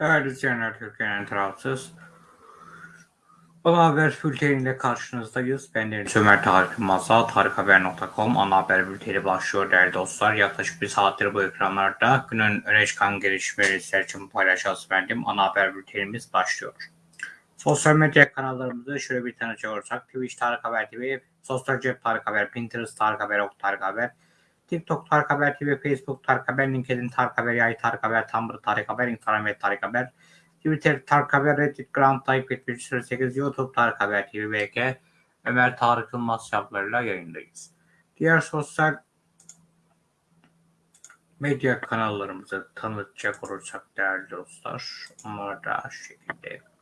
Değerli izleyenler, Türkiye'nin tarafsız. Ana Haber bülteniyle karşınızdayız. Ben Deniz Ömer Tarık Masa, tarikhaber.com ana haber bülteni başlıyor değerli dostlar. Yaklaşık bir saattir bu ekranlarda günün öne çıkan gelişmeleri sizler için paylaşacağız efendim. Ana haber bültenimiz başlıyor. Sosyal medya kanallarımızı şöyle bir tanıcı olursak Twitch Tarık Haber TV, Sosyal Cep Tarık Haber, Pinterest Tarık Haber, Ok Tarık Haber, TikTok Tarık Haber TV, Facebook Tarık Haber, LinkedIn Tarık Haber, Yay Tarık Haber, Tumblr Tarık Haber, Instagram Tarık Haber, Twitter Tarık Haber, Reddit Grand Type 8, YouTube Tarık Haber TV, BK, Ömer Tarık Yılmaz hesaplarıyla yayındayız. Diğer sosyal medya kanallarımızı tanıtacak olursak değerli dostlar, onlar da şekilde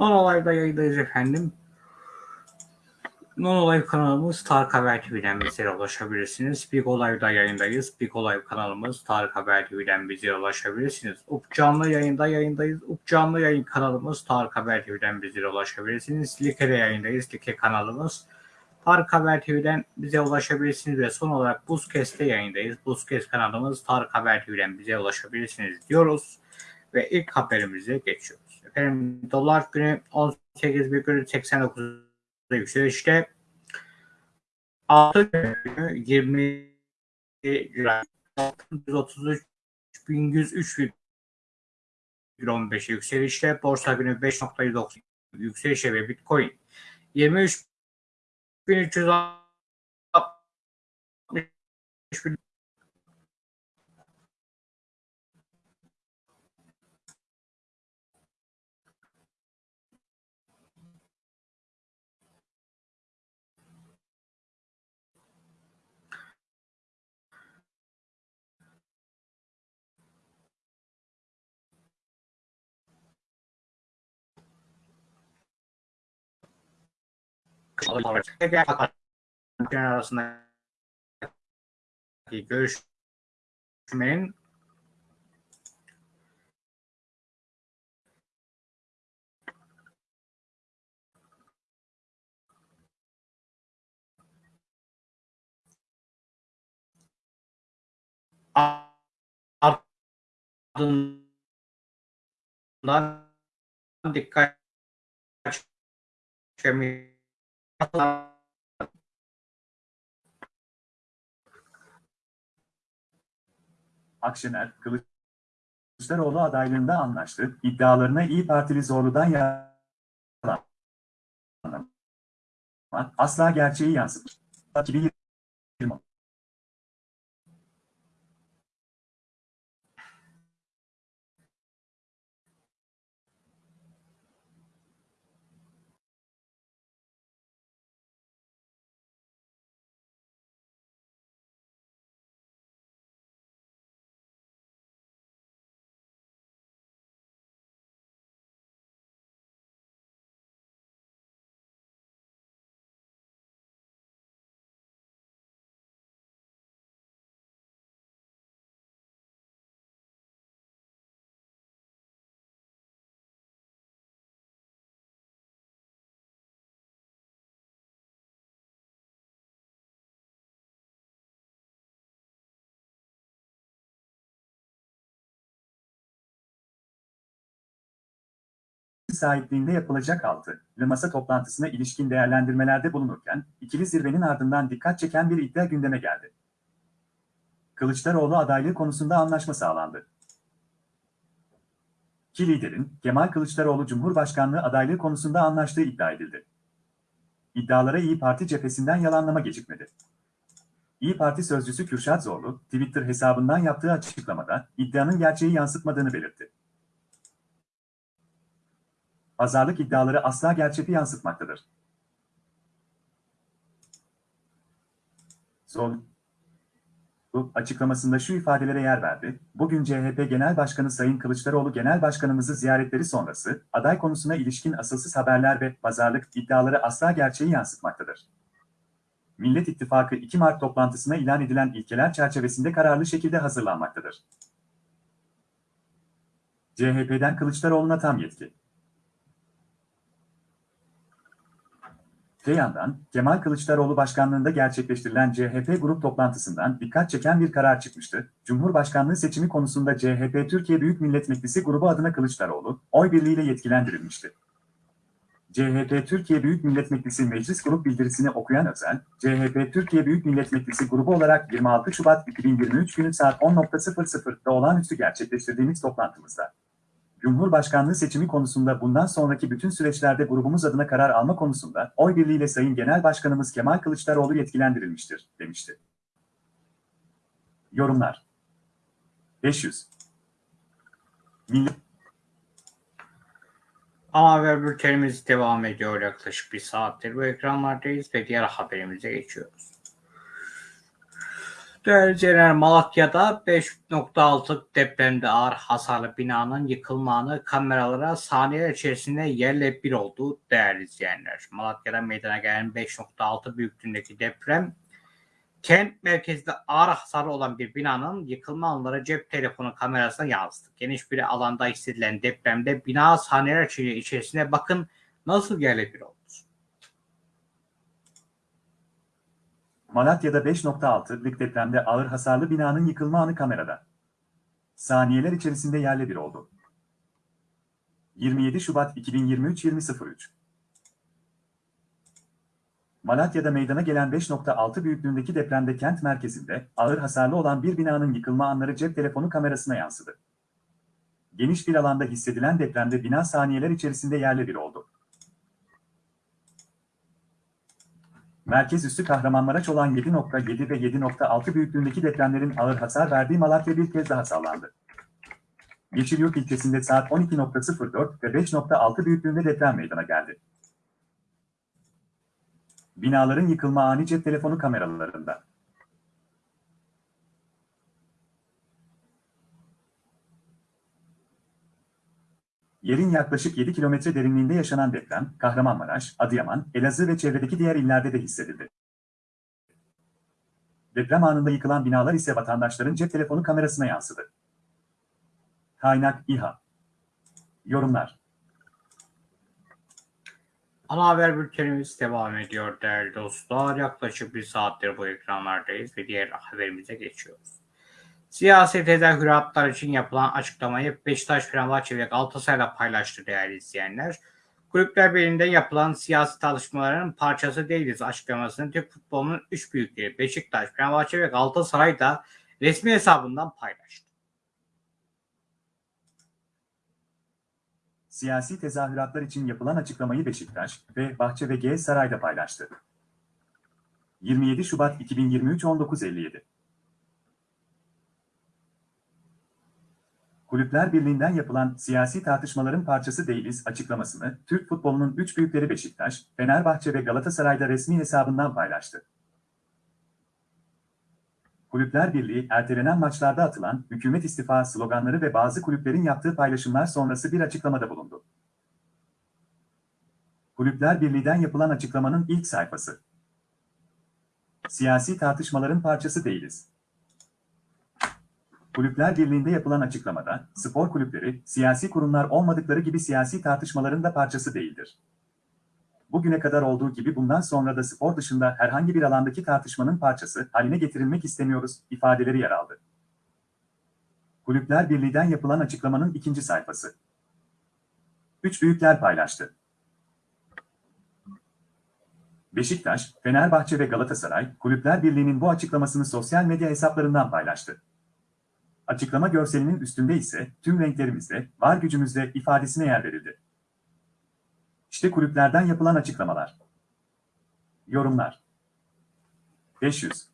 Non Olay'da yayındayız efendim. Non Olay kanalımız Tarık Haber TV'den bizlere ulaşabilirsiniz. Big Olay'da yayındayız. Big Olay kanalımız Tarık Haber TV'den bizlere ulaşabilirsiniz. Up Canlı yayında yayındayız. Up Canlı yayın kanalımız Tarık Haber TV'den bizlere ulaşabilirsiniz. Like'de yayındayız. Like kanalımız Tarık Haber TV'den bize ulaşabilirsiniz ve son olarak Buzkes'te yayındayız. Buzkes kanalımız Tarık Haber TV'den bize ulaşabilirsiniz diyoruz ve ilk haberimize geçiyoruz. Efendim dolar günü 18,89'da yükselişte. Altın günü 20 lira 133 1103 yükselişte. Borsa günü 5.190 yükselişte ve Bitcoin 23 1360 arasındaki görüşmenin ardından dikkat çekmeyi Akşener, Kılıçdaroğlu adaylığında anlaştı. İddialarına İyi Partili Zorlu'dan yalan. Asla gerçeği yansıtmış. 2020 sahipliğinde yapılacak altı masa toplantısına ilişkin değerlendirmelerde bulunurken, ikili zirvenin ardından dikkat çeken bir iddia gündeme geldi. Kılıçdaroğlu adaylığı konusunda anlaşma sağlandı. İki liderin Kemal Kılıçdaroğlu Cumhurbaşkanlığı adaylığı konusunda anlaştığı iddia edildi. İddialara İyi Parti cephesinden yalanlama gecikmedi. İyi Parti sözcüsü Kürşat Zorlu, Twitter hesabından yaptığı açıklamada iddianın gerçeği yansıtmadığını belirtti. Pazarlık iddiaları asla gerçeği yansıtmaktadır. Zorlu açıklamasında şu ifadelere yer verdi. Bugün CHP Genel Başkanı Sayın Kılıçdaroğlu Genel Başkanımızı ziyaretleri sonrası aday konusuna ilişkin asılsız haberler ve pazarlık iddiaları asla gerçeği yansıtmaktadır. Millet İttifakı 2 Mart toplantısına ilan edilen ilkeler çerçevesinde kararlı şekilde hazırlanmaktadır. CHP'den Kılıçdaroğlu'na tam yetki. Öte yandan, Kemal Kılıçdaroğlu başkanlığında gerçekleştirilen CHP grup toplantısından dikkat çeken bir karar çıkmıştı. Cumhurbaşkanlığı seçimi konusunda CHP Türkiye Büyük Millet Meclisi grubu adına Kılıçdaroğlu, oy birliğiyle yetkilendirilmişti. CHP Türkiye Büyük Millet Meclisi Meclis Grup bildirisini okuyan Özel, CHP Türkiye Büyük Millet Meclisi grubu olarak 26 Şubat 2023 günü saat 10.00'da olağanüstü gerçekleştirdiğimiz toplantımızda, Cumhurbaşkanlığı seçimi konusunda bundan sonraki bütün süreçlerde grubumuz adına karar alma konusunda oy birliğiyle Sayın Genel Başkanımız Kemal Kılıçdaroğlu yetkilendirilmiştir, demişti. Yorumlar 500 Millet Ana haber bültenimiz devam ediyor yaklaşık bir saattir. Bu ekranlardayız ve diğer haberimize geçiyoruz. İzleyenler, Malatya'da 5.6 depremde ağır hasarlı binanın yıkılmanı kameralara saniyeler içerisinde yerle bir oldu değerli izleyenler. Malatya'da meydana gelen 5.6 büyüklüğündeki deprem kent merkezinde ağır hasarlı olan bir binanın yıkılma anları cep telefonu kamerasına yansıdı. Geniş bir alanda hissedilen depremde bina saniyeler içerisinde bakın nasıl yerle bir oldu. Malatya'da 5.6'lık depremde ağır hasarlı binanın yıkılma anı kamerada. Saniyeler içerisinde yerle bir oldu. 27 Şubat 2023 20.03 Malatya'da meydana gelen 5.6 büyüklüğündeki depremde kent merkezinde ağır hasarlı olan bir binanın yıkılma anları cep telefonu kamerasına yansıdı. Geniş bir alanda hissedilen depremde bina saniyeler içerisinde yerle bir oldu. Merkez üstü Kahramanmaraş olan 7.7 ve 7.6 büyüklüğündeki depremlerin ağır hasar verdiği Malatya bir kez daha sallandı. Yeşilyurt ilçesinde saat 12.04 ve 5.6 büyüklüğünde deprem meydana geldi. Binaların yıkılma ani cep telefonu kameralarında. Yerin yaklaşık 7 kilometre derinliğinde yaşanan deprem, Kahramanmaraş, Adıyaman, Elazığ ve çevredeki diğer illerde de hissedildi. Deprem anında yıkılan binalar ise vatandaşların cep telefonu kamerasına yansıdı. Kaynak İHA Yorumlar Ana haber bültenimiz devam ediyor değerli dostlar. Yaklaşık bir saattir bu ekranlardayız ve diğer haberimize geçiyoruz. Siyasi tezahüratlar için yapılan açıklamayı Beşiktaş, Fenerbahçe ve Galatasaray'la paylaştı değerli izleyenler. Kulüpler Birliği'nde yapılan siyasi tartışmaların parçası değiliz açıklamasını Türk futbolunun üç büyükleri Beşiktaş, Fenerbahçe ve Galatasaray da resmi hesabından paylaştı. Siyasi tezahüratlar için yapılan açıklamayı Beşiktaş ve Bahçe ve G Saray'da paylaştı. 27 Şubat 2023 19.57 Kulüpler Birliği'nden yapılan siyasi tartışmaların parçası değiliz açıklamasını Türk futbolunun üç büyükleri Beşiktaş, Fenerbahçe ve Galatasaray'da resmi hesabından paylaştı. Kulüpler Birliği, ertelenen maçlarda atılan hükümet istifa sloganları ve bazı kulüplerin yaptığı paylaşımlar sonrası bir açıklamada bulundu. Kulüpler Birliği'den yapılan açıklamanın ilk sayfası. Siyasi tartışmaların parçası değiliz. Kulüpler Birliği'nde yapılan açıklamada, spor kulüpleri, siyasi kurumlar olmadıkları gibi siyasi tartışmaların da parçası değildir. Bugüne kadar olduğu gibi bundan sonra da spor dışında herhangi bir alandaki tartışmanın parçası haline getirilmek istemiyoruz, ifadeleri yer aldı. Kulüpler Birliği'den yapılan açıklamanın ikinci sayfası. Üç büyükler paylaştı. Beşiktaş, Fenerbahçe ve Galatasaray, Kulüpler Birliği'nin bu açıklamasını sosyal medya hesaplarından paylaştı. Açıklama görselinin üstünde ise tüm renklerimizde, var gücümüzde ifadesine yer verildi. İşte kulüplerden yapılan açıklamalar. Yorumlar 500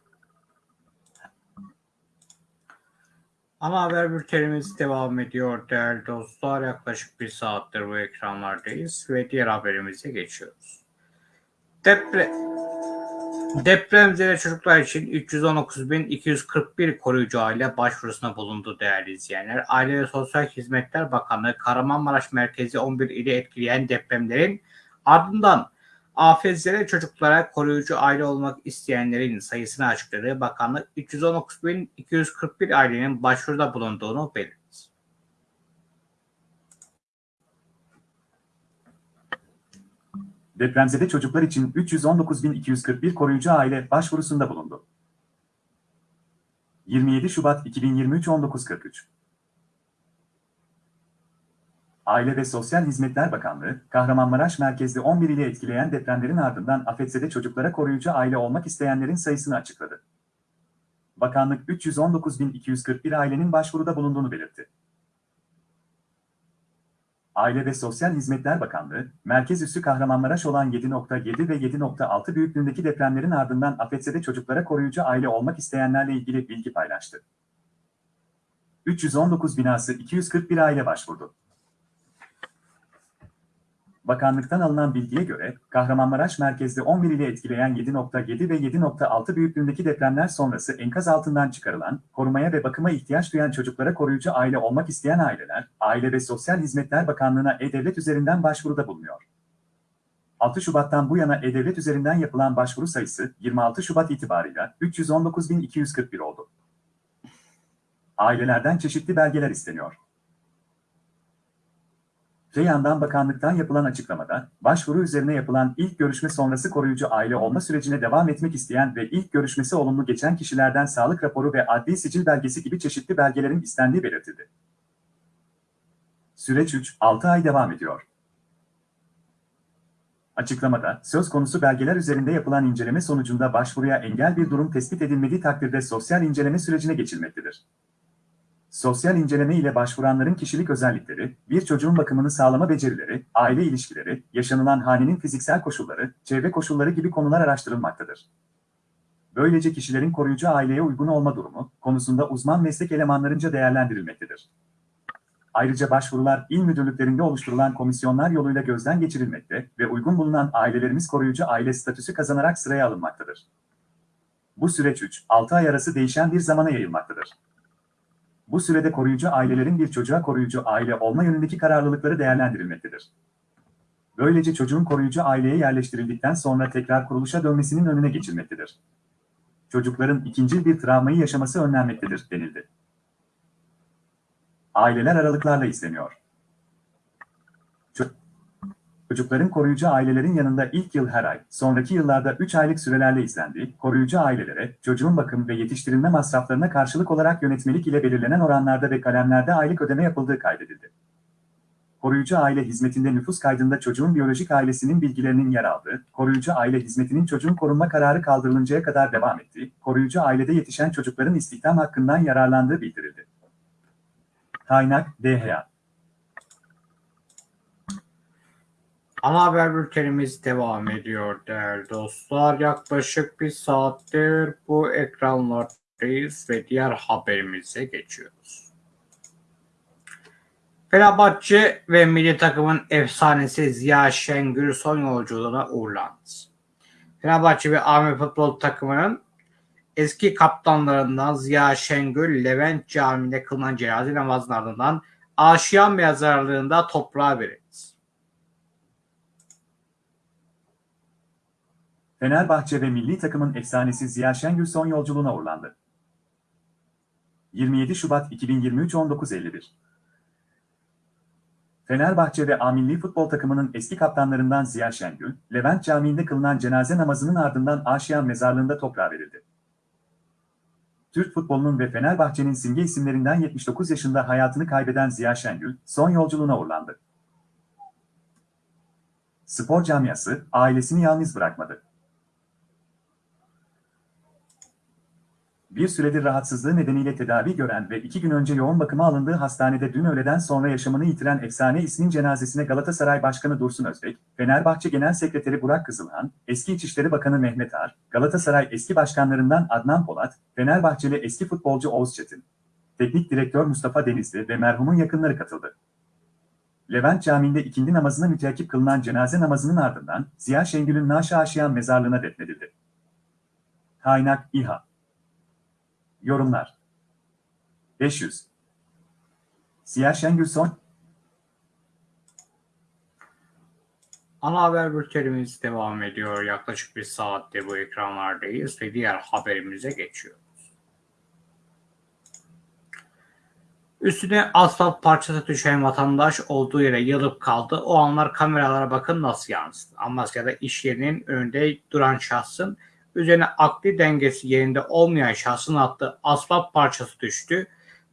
Ana haber bültenimiz devam ediyor değerli dostlar. Yaklaşık bir saattir bu ekranlardayız ve diğer haberimize geçiyoruz. Depre Depremzede çocuklar için 319.241 koruyucu aile başvurusuna bulundu değerli izleyenler. Aile ve Sosyal Hizmetler Bakanlığı Kahramanmaraş merkezi 11 ili etkileyen depremlerin ardından afetzede çocuklara koruyucu aile olmak isteyenlerin sayısını açıkladı. Bakanlık 319.241 ailenin başvuruda bulunduğunu belirtti. Depremzede çocuklar için 319.241 koruyucu aile başvurusunda bulundu. 27 Şubat 2023 19.43 Aile ve Sosyal Hizmetler Bakanlığı, Kahramanmaraş merkezli 11 ile etkileyen depremlerin ardından afetzede çocuklara koruyucu aile olmak isteyenlerin sayısını açıkladı. Bakanlık 319.241 ailenin başvuruda bulunduğunu belirtti. Aile ve Sosyal Hizmetler Bakanlığı, merkez üssü Kahramanmaraş olan 7.7 ve 7.6 büyüklüğündeki depremlerin ardından afetzede çocuklara koruyucu aile olmak isteyenlerle ilgili bilgi paylaştı. 319 binası 241 aile başvurdu. Bakanlıktan alınan bilgiye göre, Kahramanmaraş merkezde 11 ile etkileyen 7.7 ve 7.6 büyüklüğündeki depremler sonrası enkaz altından çıkarılan, korumaya ve bakıma ihtiyaç duyan çocuklara koruyucu aile olmak isteyen aileler, Aile ve Sosyal Hizmetler Bakanlığı'na E-Devlet üzerinden başvuruda bulunuyor. 6 Şubat'tan bu yana E-Devlet üzerinden yapılan başvuru sayısı 26 Şubat itibarıyla 319.241 oldu. Ailelerden çeşitli belgeler isteniyor. Öte yandan bakanlıktan yapılan açıklamada, başvuru üzerine yapılan ilk görüşme sonrası koruyucu aile olma sürecine devam etmek isteyen ve ilk görüşmesi olumlu geçen kişilerden sağlık raporu ve adli sicil belgesi gibi çeşitli belgelerin istendiği belirtildi. Süreç 3-6 ay devam ediyor. Açıklamada, söz konusu belgeler üzerinde yapılan inceleme sonucunda başvuruya engel bir durum tespit edilmediği takdirde sosyal inceleme sürecine geçilmektedir. Sosyal inceleme ile başvuranların kişilik özellikleri, bir çocuğun bakımını sağlama becerileri, aile ilişkileri, yaşanılan hanenin fiziksel koşulları, çevre koşulları gibi konular araştırılmaktadır. Böylece kişilerin koruyucu aileye uygun olma durumu konusunda uzman meslek elemanlarınca değerlendirilmektedir. Ayrıca başvurular il müdürlüklerinde oluşturulan komisyonlar yoluyla gözden geçirilmekte ve uygun bulunan ailelerimiz koruyucu aile statüsü kazanarak sıraya alınmaktadır. Bu süreç 3-6 ay arası değişen bir zamana yayılmaktadır. Bu sürede koruyucu ailelerin bir çocuğa koruyucu aile olma yönündeki kararlılıkları değerlendirilmektedir. Böylece çocuğun koruyucu aileye yerleştirildikten sonra tekrar kuruluşa dönmesinin önüne geçilmektedir. Çocukların ikinci bir travmayı yaşaması önlenmektedir, denildi. Aileler aralıklarla isteniyor. Çocukların koruyucu ailelerin yanında ilk yıl her ay, sonraki yıllarda 3 aylık sürelerle izlendiği, koruyucu ailelere, çocuğun bakım ve yetiştirilme masraflarına karşılık olarak yönetmelik ile belirlenen oranlarda ve kalemlerde aylık ödeme yapıldığı kaydedildi. Koruyucu aile hizmetinde nüfus kaydında çocuğun biyolojik ailesinin bilgilerinin yer aldığı, koruyucu aile hizmetinin çocuğun korunma kararı kaldırılıncaya kadar devam ettiği, koruyucu ailede yetişen çocukların istihdam hakkından yararlandığı bildirildi. Kaynak, DHA Ana haber bültenimiz devam ediyor değerli dostlar. Yaklaşık bir saattir bu ekranlardayız ve diğer haberimize geçiyoruz. Fenerbahçe ve milli takımın efsanesi Ziya Şengül son yolculuğuna uğurlandı. Fenerbahçe ve Ahmet Futbol takımının eski kaptanlarından Ziya Şengül, Levent Camii'nde kılınan cenaze namazının ardından Aşiyan mezarlığında toprağa verildi. Fenerbahçe ve milli takımın efsanesi Ziya Şengül son yolculuğuna uğurlandı. 27 Şubat 2023 19.51 Fenerbahçe ve A milli futbol takımının eski kaptanlarından Ziya Şengül, Levent Camii'nde kılınan cenaze namazının ardından Aşiyan mezarlığında toprağa verildi. Türk futbolunun ve Fenerbahçe'nin simge isimlerinden 79 yaşında hayatını kaybeden Ziya Şengül, son yolculuğuna uğurlandı. Spor camiası, ailesini yalnız bırakmadı. Bir süredir rahatsızlığı nedeniyle tedavi gören ve iki gün önce yoğun bakıma alındığı hastanede dün öğleden sonra yaşamını yitiren efsane ismin cenazesine Galatasaray Başkanı Dursun Özbek, Fenerbahçe Genel Sekreteri Burak Kızılhan, eski İçişleri Bakanı Mehmet Ar, Galatasaray eski başkanlarından Adnan Polat, Fenerbahçeli eski futbolcu Oğuz Çetin, Teknik Direktör Mustafa Denizli ve merhumun yakınları katıldı. Levent Camii'nde ikindi namazına müteakip kılınan cenaze namazının ardından Ziya Şengül'ün Naşa Aşiyan mezarlığına defnedildi. Kaynak İHA. Yorumlar 500. Siyah Şengül son Ana haber bültenimiz devam ediyor. Yaklaşık bir saatte bu ekranlardayız ve diğer haberimize geçiyoruz. Üstüne asfalt parçası düşen vatandaş olduğu yere yılıp kaldı. O anlar kameralara bakın nasıl yansıdı. Amasya'da iş yerinin önünde duran şahsın üzerine akli dengesi yerinde olmayan şahsın attığı asfalt parçası düştü.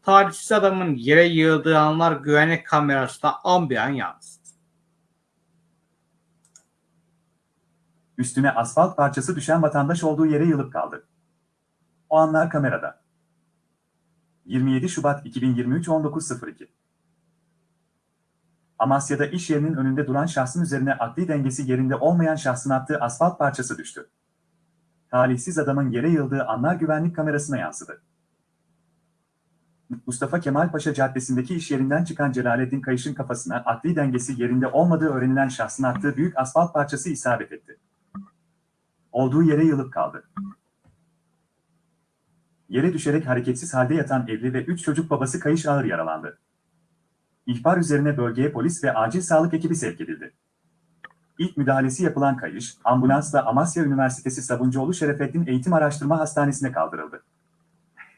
Talihsiz adamın yere yığıldığı anlar güvenlik kamerasında an bir an yansıdı. üstüne asfalt parçası düşen vatandaş olduğu yere yılıp kaldı. O anlar kamerada. 27 Şubat 2023 19.02 Amasya'da iş yerinin önünde duran şahsın üzerine akli dengesi yerinde olmayan şahsın attığı asfalt parçası düştü. Talihsiz adamın yere yıldığı anlar güvenlik kamerasına yansıdı. Mustafa Kemal Paşa Caddesi'ndeki iş yerinden çıkan Celalettin Kayış'ın kafasına akli dengesi yerinde olmadığı öğrenilen şahsın attığı büyük asfalt parçası isabet etti. Olduğu yere yılıp kaldı. Yere düşerek hareketsiz halde yatan evli ve 3 çocuk babası Kayış ağır yaralandı. İhbar üzerine bölgeye polis ve acil sağlık ekibi sevk edildi. İlk müdahalesi yapılan Kayış, ambulansla Amasya Üniversitesi Sabuncuoğlu Şerefettin Eğitim Araştırma Hastanesi'ne kaldırıldı.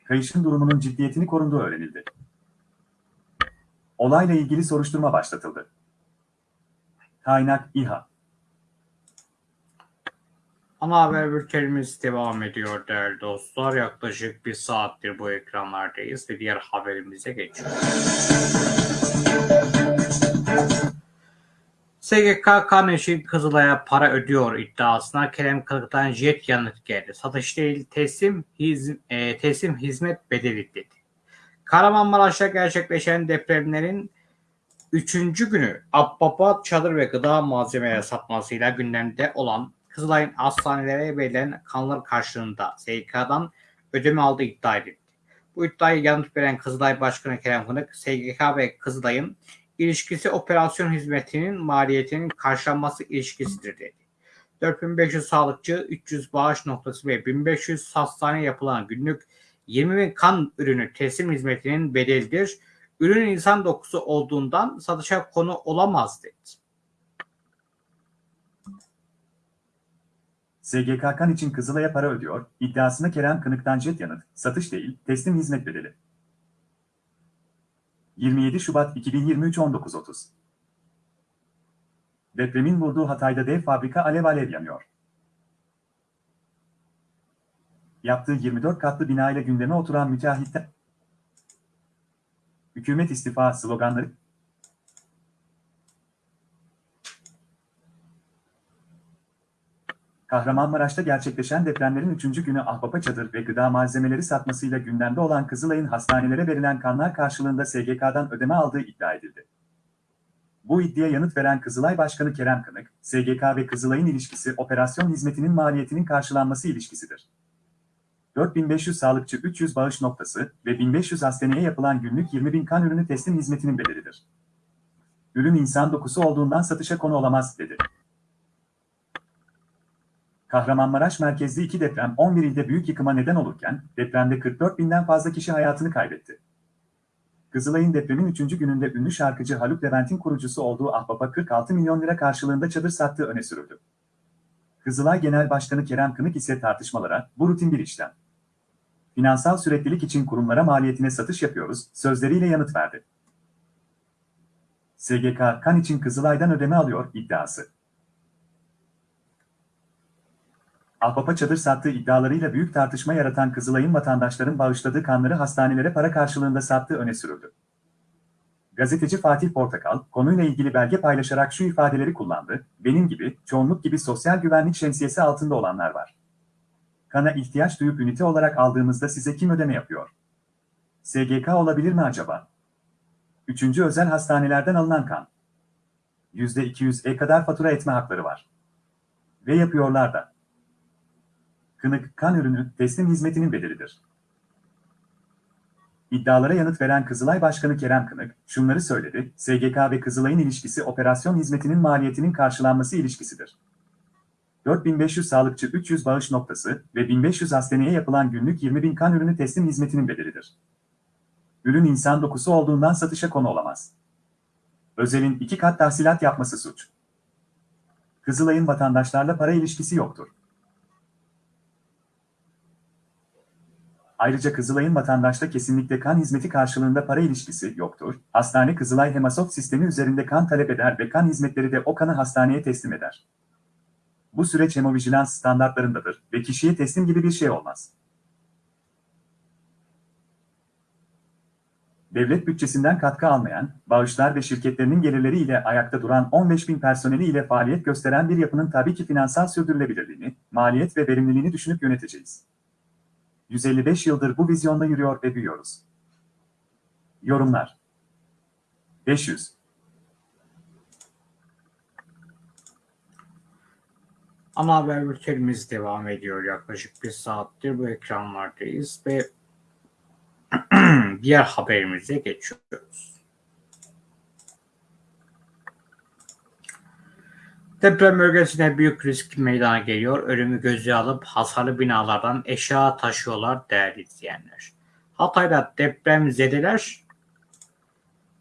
Kayış'ın durumunun ciddiyetini korunduğu öğrenildi. Olayla ilgili soruşturma başlatıldı. Kaynak İHA Ana haber bültenimiz devam ediyor değerli dostlar. Yaklaşık bir saattir bu ekranlardayız ve diğer haberimize geçiyoruz. SGK Kaneş'in Kızılay'a para ödüyor iddiasına Kerem Kılık'tan jet yanıt geldi. Satış değil teslim, hiz, e, teslim hizmet bedeli dedi. Kahramanmaraş'ta gerçekleşen depremlerin üçüncü günü Abbapa çadır ve gıda malzemeleri satmasıyla gündemde olan Kızılay'ın hastanelere verilen kanlar karşılığında SGK'dan ödeme aldığı iddia edildi. Bu iddiayı yanıt veren Kızılay Başkanı Kerem Kınık, SGK ve Kızılay'ın ilişkisi operasyon hizmetinin maliyetinin karşılanması ilişkisidir dedi. 4500 sağlıkçı, 300 bağış noktası ve 1500 hastane yapılan günlük 20 bin kan ürünü teslim hizmetinin bedelidir. Ürün insan dokusu olduğundan satışa konu olamaz dedi. SGK kan için Kızılay'a para ödüyor, iddiasına Kerem Kınık'tan jet yanıt, satış değil, teslim hizmet bedeli. 27 Şubat 2023 19.30 Depremin vurduğu Hatay'da dev fabrika alev alev yanıyor. Yaptığı 24 katlı bina ile gündeme oturan müteahhitler, hükümet istifa sloganları, Kahramanmaraş'ta gerçekleşen depremlerin 3. günü ahbapa çadır ve gıda malzemeleri satmasıyla gündemde olan Kızılay'ın hastanelere verilen kanlar karşılığında SGK'dan ödeme aldığı iddia edildi. Bu iddiaya yanıt veren Kızılay Başkanı Kerem Kınık, SGK ve Kızılay'ın ilişkisi operasyon hizmetinin maliyetinin karşılanması ilişkisidir. 4500 sağlıkçı 300 bağış noktası ve 1500 hastaneye yapılan günlük 20 bin kan ürünü teslim hizmetinin bedelidir. Ürün insan dokusu olduğundan satışa konu olamaz, dedi. Kahramanmaraş merkezli iki deprem 11 ilde büyük yıkıma neden olurken depremde 44 binden fazla kişi hayatını kaybetti. Kızılay'ın depremin 3. gününde ünlü şarkıcı Haluk Levent'in kurucusu olduğu Ahbap'a 46 milyon lira karşılığında çadır sattığı öne sürüldü. Kızılay Genel Başkanı Kerem Kınık ise tartışmalara bu rutin bir işlem. Finansal süreklilik için kurumlara maliyetine satış yapıyoruz sözleriyle yanıt verdi. SGK kan için Kızılay'dan ödeme alıyor iddiası. Ahbap'a çadır sattığı iddialarıyla büyük tartışma yaratan Kızılay'ın vatandaşların bağışladığı kanları hastanelere para karşılığında sattığı öne sürüldü. Gazeteci Fatih Portakal, konuyla ilgili belge paylaşarak şu ifadeleri kullandı, benim gibi, çoğunluk gibi sosyal güvenlik şemsiyesi altında olanlar var. Kana ihtiyaç duyup ünite olarak aldığımızda size kim ödeme yapıyor? SGK olabilir mi acaba? Üçüncü özel hastanelerden alınan kan. %200'e kadar fatura etme hakları var. Ve yapıyorlar da. Kınık, kan ürünü, teslim hizmetinin bedelidir. İddialara yanıt veren Kızılay Başkanı Kerem Kınık, şunları söyledi, SGK ve Kızılay'ın ilişkisi operasyon hizmetinin maliyetinin karşılanması ilişkisidir. 4500 sağlıkçı 300 bağış noktası ve 1500 hastaneye yapılan günlük 20.000 kan ürünü teslim hizmetinin bedelidir. Ürün insan dokusu olduğundan satışa konu olamaz. Özel'in iki kat tahsilat yapması suç. Kızılay'ın vatandaşlarla para ilişkisi yoktur. Ayrıca Kızılay'ın vatandaşla kesinlikle kan hizmeti karşılığında para ilişkisi yoktur. Hastane Kızılay Hemasoft sistemi üzerinde kan talep eder ve kan hizmetleri de o kanı hastaneye teslim eder. Bu süreç hemovijilans standartlarındadır ve kişiye teslim gibi bir şey olmaz. Devlet bütçesinden katkı almayan, bağışlar ve şirketlerinin gelirleri ile ayakta duran 15 bin personeli ile faaliyet gösteren bir yapının tabii ki finansal sürdürülebilirliğini, maliyet ve verimliliğini düşünüp yöneteceğiz. 155 yıldır bu vizyonda yürüyor ve büyüyoruz. Yorumlar 500 Ana haber bültenimiz devam ediyor. Yaklaşık bir saattir bu ekranlardayız ve diğer haberimize geçiyoruz. Deprem bölgesinde büyük risk meydana geliyor. Ölümü göze alıp hasarlı binalardan eşya taşıyorlar değerli izleyenler. Hatay'da deprem zedeler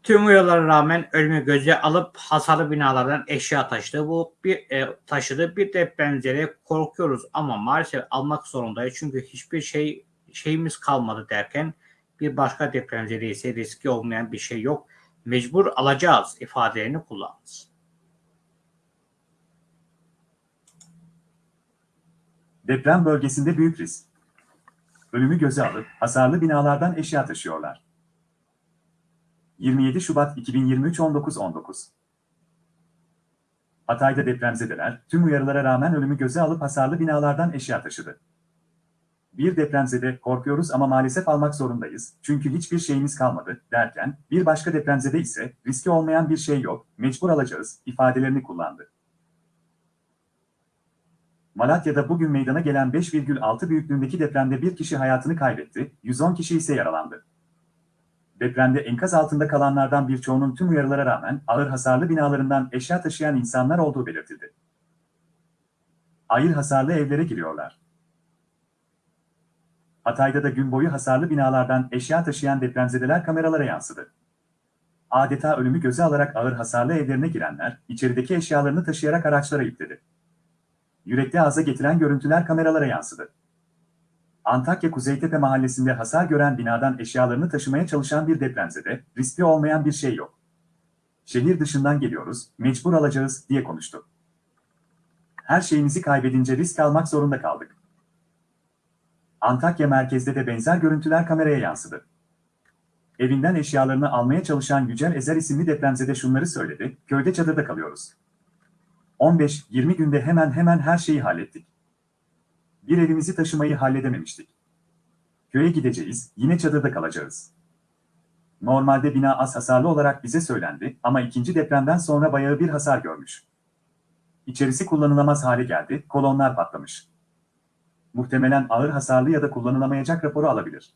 tüm uyarılara rağmen ölümü göze alıp hasarlı binalardan eşya taşıdı. Bu bir e, taşıdı. Bir depremzede korkuyoruz ama maalesef almak zorundayız. Çünkü hiçbir şey şeyimiz kalmadı derken bir başka depremzede ise riski olmayan bir şey yok. Mecbur alacağız ifadelerini kullandı. Deprem bölgesinde büyük risk. Ölümü göze alıp hasarlı binalardan eşya taşıyorlar. 27 Şubat 2023 19.19 Hatay'da depremzedeler tüm uyarılara rağmen ölümü göze alıp hasarlı binalardan eşya taşıdı. Bir depremzede korkuyoruz ama maalesef almak zorundayız çünkü hiçbir şeyimiz kalmadı derken bir başka depremzede ise riski olmayan bir şey yok, mecbur alacağız ifadelerini kullandı. Malatya'da bugün meydana gelen 5,6 büyüklüğündeki depremde bir kişi hayatını kaybetti, 110 kişi ise yaralandı. Depremde enkaz altında kalanlardan birçoğunun tüm uyarılara rağmen ağır hasarlı binalarından eşya taşıyan insanlar olduğu belirtildi. Ağır hasarlı evlere giriyorlar. Hatay'da da gün boyu hasarlı binalardan eşya taşıyan depremzedeler kameralara yansıdı. Adeta ölümü göze alarak ağır hasarlı evlerine girenler, içerideki eşyalarını taşıyarak araçlara yükledi. Yürekli ağza getiren görüntüler kameralara yansıdı. Antakya Kuzeytepe mahallesinde hasar gören binadan eşyalarını taşımaya çalışan bir depremzede, riskli olmayan bir şey yok. Şehir dışından geliyoruz, mecbur alacağız, diye konuştu. Her şeyimizi kaybedince risk almak zorunda kaldık. Antakya merkezde de benzer görüntüler kameraya yansıdı. Evinden eşyalarını almaya çalışan Yücel Ezer isimli depremzede şunları söyledi, köyde çadırda kalıyoruz. 15-20 günde hemen hemen her şeyi hallettik. Bir evimizi taşımayı halledememiştik. Köye gideceğiz, yine çadırda kalacağız. Normalde bina az hasarlı olarak bize söylendi ama ikinci depremden sonra bayağı bir hasar görmüş. İçerisi kullanılamaz hale geldi, kolonlar patlamış. Muhtemelen ağır hasarlı ya da kullanılamayacak raporu alabilir.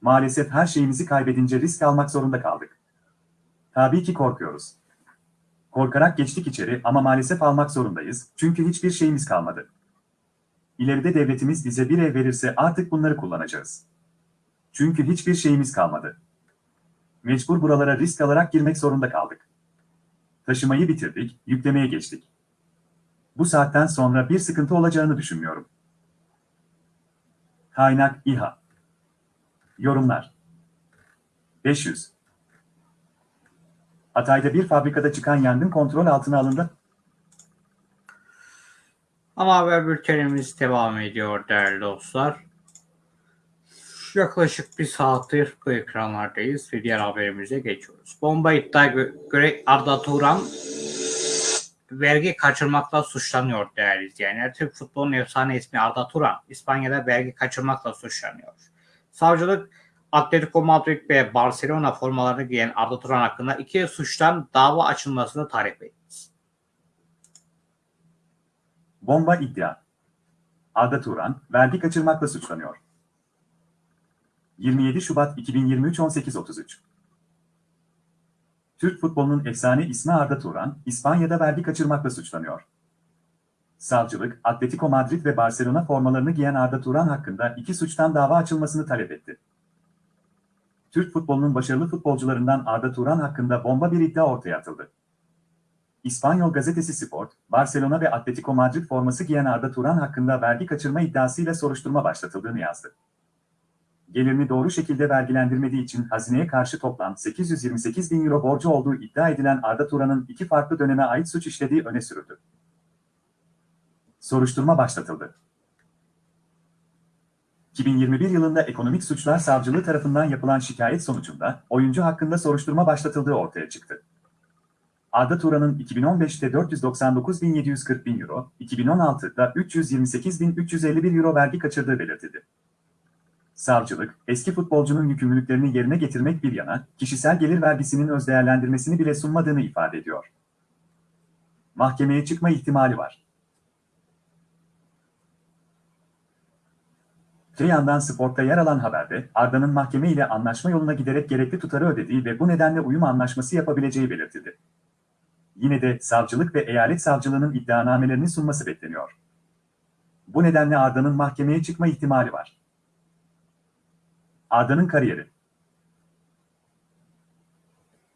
Maalesef her şeyimizi kaybedince risk almak zorunda kaldık. Tabii ki korkuyoruz. Korkarak geçtik içeri ama maalesef almak zorundayız çünkü hiçbir şeyimiz kalmadı. İleride devletimiz bize bir ev verirse artık bunları kullanacağız. Çünkü hiçbir şeyimiz kalmadı. Mecbur buralara risk alarak girmek zorunda kaldık. Taşımayı bitirdik, yüklemeye geçtik. Bu saatten sonra bir sıkıntı olacağını düşünmüyorum. Kaynak İHA Yorumlar 500 Hatay'da bir fabrikada çıkan yangın kontrol altına alındı. Ama haber bültenimiz devam ediyor değerli dostlar. Yaklaşık bir saattir bu ekranlardayız ve diğer haberimize geçiyoruz. Bomba iddia gö- göre Arda Turan vergi kaçırmakla suçlanıyor değerli izleyenler. Türk futbolunun efsane ismi Arda Turan İspanya'da vergi kaçırmakla suçlanıyor. Savcılık Atletico Madrid ve Barcelona formalarını giyen Arda Turan hakkında iki suçtan dava açılmasını talep etti. Bomba iddia. Arda Turan, vergi kaçırmakla suçlanıyor. 27 Şubat 2023 18.33 Türk futbolunun efsane ismi Arda Turan, İspanya'da vergi kaçırmakla suçlanıyor. Savcılık, Atletico Madrid ve Barcelona formalarını giyen Arda Turan hakkında iki suçtan dava açılmasını talep etti. Türk futbolunun başarılı futbolcularından Arda Turan hakkında bomba bir iddia ortaya atıldı. İspanyol gazetesi Sport, Barcelona ve Atletico Madrid forması giyen Arda Turan hakkında vergi kaçırma iddiasıyla soruşturma başlatıldığını yazdı. Gelirini doğru şekilde vergilendirmediği için hazineye karşı toplam 828 bin euro borcu olduğu iddia edilen Arda Turan'ın iki farklı döneme ait suç işlediği öne sürüldü. Soruşturma başlatıldı. 2021 yılında Ekonomik Suçlar Savcılığı tarafından yapılan şikayet sonucunda oyuncu hakkında soruşturma başlatıldığı ortaya çıktı. Arda Turan'ın 2015'te 499.740 bin euro, 2016'da 328.351 euro vergi kaçırdığı belirtildi. Savcılık, eski futbolcunun yükümlülüklerini yerine getirmek bir yana, kişisel gelir vergisinin özdeğerlendirmesini bile sunmadığını ifade ediyor. Mahkemeye çıkma ihtimali var. Öte yandan Sport'ta yer alan haberde, Arda'nın mahkeme ile anlaşma yoluna giderek gerekli tutarı ödediği ve bu nedenle uyum anlaşması yapabileceği belirtildi. Yine de savcılık ve eyalet savcılığının iddianamelerini sunması bekleniyor. Bu nedenle Arda'nın mahkemeye çıkma ihtimali var. Arda'nın kariyeri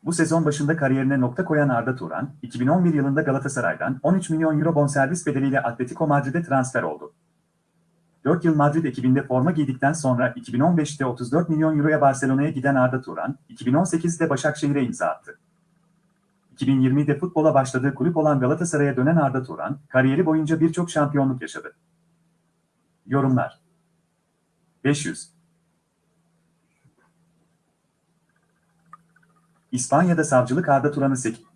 Bu sezon başında kariyerine nokta koyan Arda Turan, 2011 yılında Galatasaray'dan 13 milyon euro bonservis bedeliyle Atletico Madrid'e transfer oldu. 4 yıl Madrid ekibinde forma giydikten sonra 2015'te 34 milyon euroya Barcelona'ya giden Arda Turan, 2018'de Başakşehir'e imza attı. 2020'de futbola başladığı kulüp olan Galatasaray'a dönen Arda Turan, kariyeri boyunca birçok şampiyonluk yaşadı. Yorumlar 500 İspanya'da savcılık Arda Turan'ı 8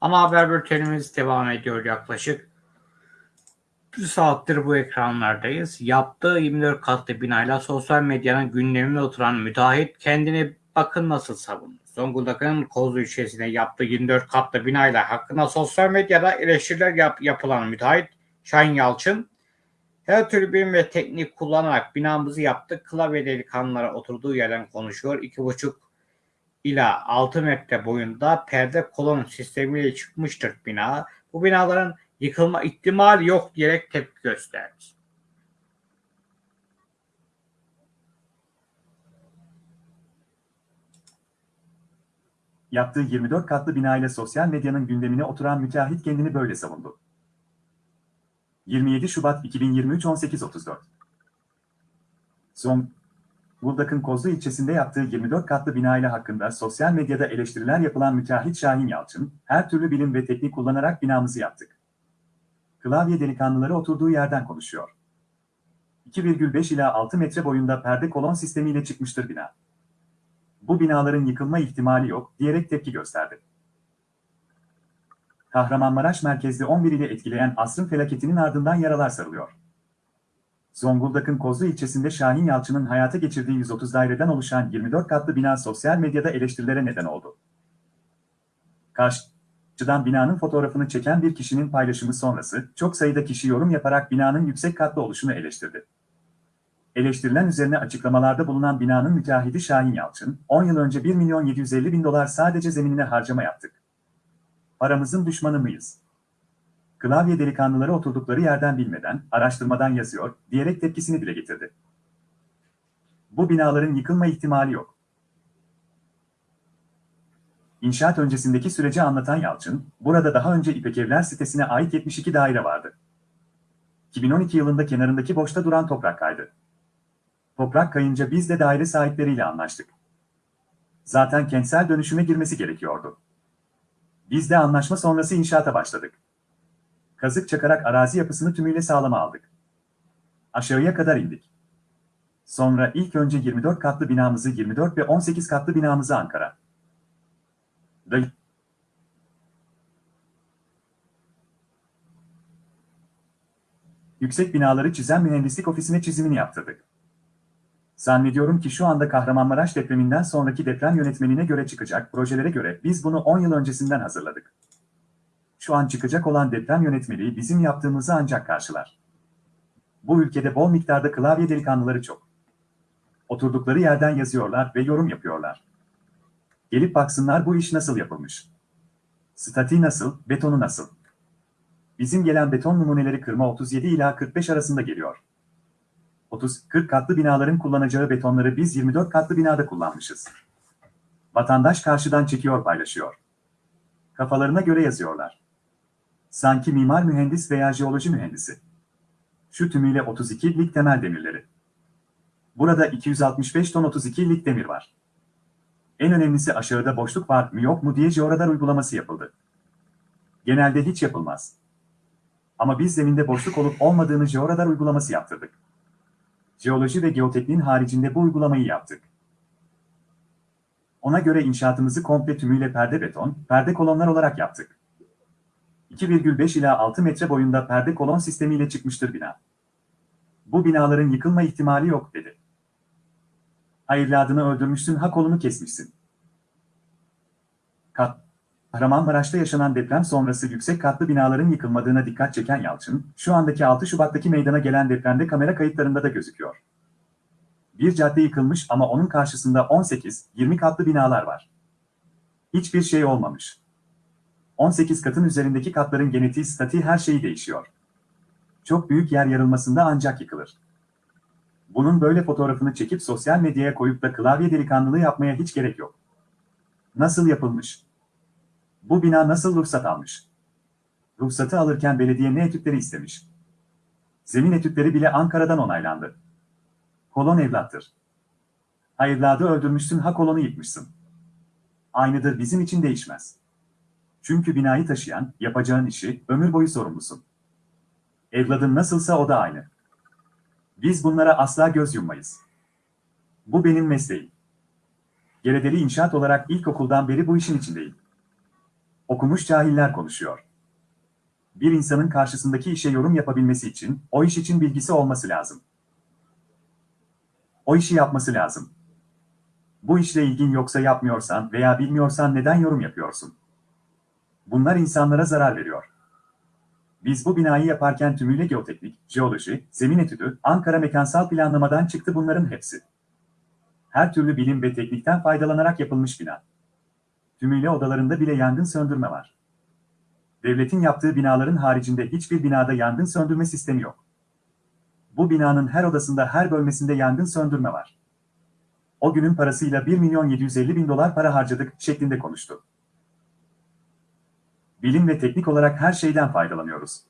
Ama haber bültenimiz devam ediyor yaklaşık. Bir saattir bu ekranlardayız. Yaptığı 24 katlı binayla sosyal medyanın gündemine oturan müteahhit kendini bakın nasıl savundu. Zonguldak'ın Kozlu ilçesinde yaptığı 24 katlı binayla hakkında sosyal medyada eleştiriler yap yapılan müteahhit Şahin Yalçın her türlü bilim ve teknik kullanarak binamızı yaptık. Klavye delikanlılara oturduğu yerden konuşuyor. İki buçuk ila 6 metre boyunda perde kolon sistemiyle çıkmıştır bina. Bu binaların yıkılma ihtimali yok diyerek tepki gösterdi. Yaptığı 24 katlı binayla sosyal medyanın gündemine oturan müteahhit kendini böyle savundu. 27 Şubat 2023 18.34 Zonguldak'ın Kozlu ilçesinde yaptığı 24 katlı binayla hakkında sosyal medyada eleştiriler yapılan müteahhit Şahin Yalçın, her türlü bilim ve teknik kullanarak binamızı yaptık. Klavye delikanlıları oturduğu yerden konuşuyor. 2,5 ila 6 metre boyunda perde kolon sistemiyle çıkmıştır bina. Bu binaların yıkılma ihtimali yok diyerek tepki gösterdi. Kahramanmaraş merkezli 11 ile etkileyen asrın felaketinin ardından yaralar sarılıyor. Zonguldak'ın Kozlu ilçesinde Şahin Yalçın'ın hayata geçirdiği 130 daireden oluşan 24 katlı bina sosyal medyada eleştirilere neden oldu. Karşıdan binanın fotoğrafını çeken bir kişinin paylaşımı sonrası çok sayıda kişi yorum yaparak binanın yüksek katlı oluşunu eleştirdi. Eleştirilen üzerine açıklamalarda bulunan binanın müteahhidi Şahin Yalçın, 10 yıl önce 1 milyon 750 bin dolar sadece zeminine harcama yaptık. Paramızın düşmanı mıyız? Klavye delikanlıları oturdukları yerden bilmeden, araştırmadan yazıyor, diyerek tepkisini dile getirdi. Bu binaların yıkılma ihtimali yok. İnşaat öncesindeki süreci anlatan Yalçın, burada daha önce İpek Evler sitesine ait 72 daire vardı. 2012 yılında kenarındaki boşta duran toprak kaydı. Toprak kayınca biz de daire sahipleriyle anlaştık. Zaten kentsel dönüşüme girmesi gerekiyordu. Biz de anlaşma sonrası inşaata başladık. Kazık çakarak arazi yapısını tümüyle sağlama aldık. Aşağıya kadar indik. Sonra ilk önce 24 katlı binamızı 24 ve 18 katlı binamızı Ankara. Da Yüksek binaları çizen mühendislik ofisine çizimini yaptırdık. Zannediyorum ki şu anda Kahramanmaraş depreminden sonraki deprem yönetmenine göre çıkacak projelere göre biz bunu 10 yıl öncesinden hazırladık. Şu an çıkacak olan deprem yönetmeliği bizim yaptığımızı ancak karşılar. Bu ülkede bol miktarda klavye delikanlıları çok. Oturdukları yerden yazıyorlar ve yorum yapıyorlar. Gelip baksınlar bu iş nasıl yapılmış. Statiği nasıl, betonu nasıl? Bizim gelen beton numuneleri kırma 37 ila 45 arasında geliyor. 30-40 katlı binaların kullanacağı betonları biz 24 katlı binada kullanmışız. Vatandaş karşıdan çekiyor paylaşıyor. Kafalarına göre yazıyorlar. Sanki mimar mühendis veya jeoloji mühendisi. Şu tümüyle 32 lik temel demirleri. Burada 265 ton 32 lik demir var. En önemlisi aşağıda boşluk var mı yok mu diye jeoradar uygulaması yapıldı. Genelde hiç yapılmaz. Ama biz zeminde boşluk olup olmadığını jeoradar uygulaması yaptırdık. Jeoloji ve geotekniğin haricinde bu uygulamayı yaptık. Ona göre inşaatımızı komple tümüyle perde beton, perde kolonlar olarak yaptık. 2,5 ila 6 metre boyunda perde kolon sistemiyle çıkmıştır bina. Bu binaların yıkılma ihtimali yok dedi. Ha evladını öldürmüşsün ha kolunu kesmişsin. Kat Kahramanmaraş'ta yaşanan deprem sonrası yüksek katlı binaların yıkılmadığına dikkat çeken Yalçın, şu andaki 6 Şubat'taki meydana gelen depremde kamera kayıtlarında da gözüküyor. Bir cadde yıkılmış ama onun karşısında 18-20 katlı binalar var. Hiçbir şey olmamış. 18 katın üzerindeki katların genetiği, statiği her şeyi değişiyor. Çok büyük yer yarılmasında ancak yıkılır. Bunun böyle fotoğrafını çekip sosyal medyaya koyup da klavye delikanlılığı yapmaya hiç gerek yok. Nasıl yapılmış? Bu bina nasıl ruhsat almış? Ruhsatı alırken belediye ne etütleri istemiş? Zemin etütleri bile Ankara'dan onaylandı. Kolon evlattır. Ha evladı öldürmüşsün ha kolonu yıkmışsın. Aynıdır bizim için değişmez. Çünkü binayı taşıyan, yapacağın işi, ömür boyu sorumlusun. Evladın nasılsa o da aynı. Biz bunlara asla göz yummayız. Bu benim mesleğim. Geredeli inşaat olarak ilkokuldan beri bu işin içindeyim. Okumuş cahiller konuşuyor. Bir insanın karşısındaki işe yorum yapabilmesi için, o iş için bilgisi olması lazım. O işi yapması lazım. Bu işle ilgin yoksa yapmıyorsan veya bilmiyorsan neden yorum yapıyorsun? Bunlar insanlara zarar veriyor. Biz bu binayı yaparken tümüyle geoteknik, jeoloji, zemin etüdü, Ankara mekansal planlamadan çıktı bunların hepsi. Her türlü bilim ve teknikten faydalanarak yapılmış bina. Tümüyle odalarında bile yangın söndürme var. Devletin yaptığı binaların haricinde hiçbir binada yangın söndürme sistemi yok. Bu binanın her odasında her bölmesinde yangın söndürme var. O günün parasıyla 1 milyon 750 bin dolar para harcadık şeklinde konuştu. Bilim ve teknik olarak her şeyden faydalanıyoruz.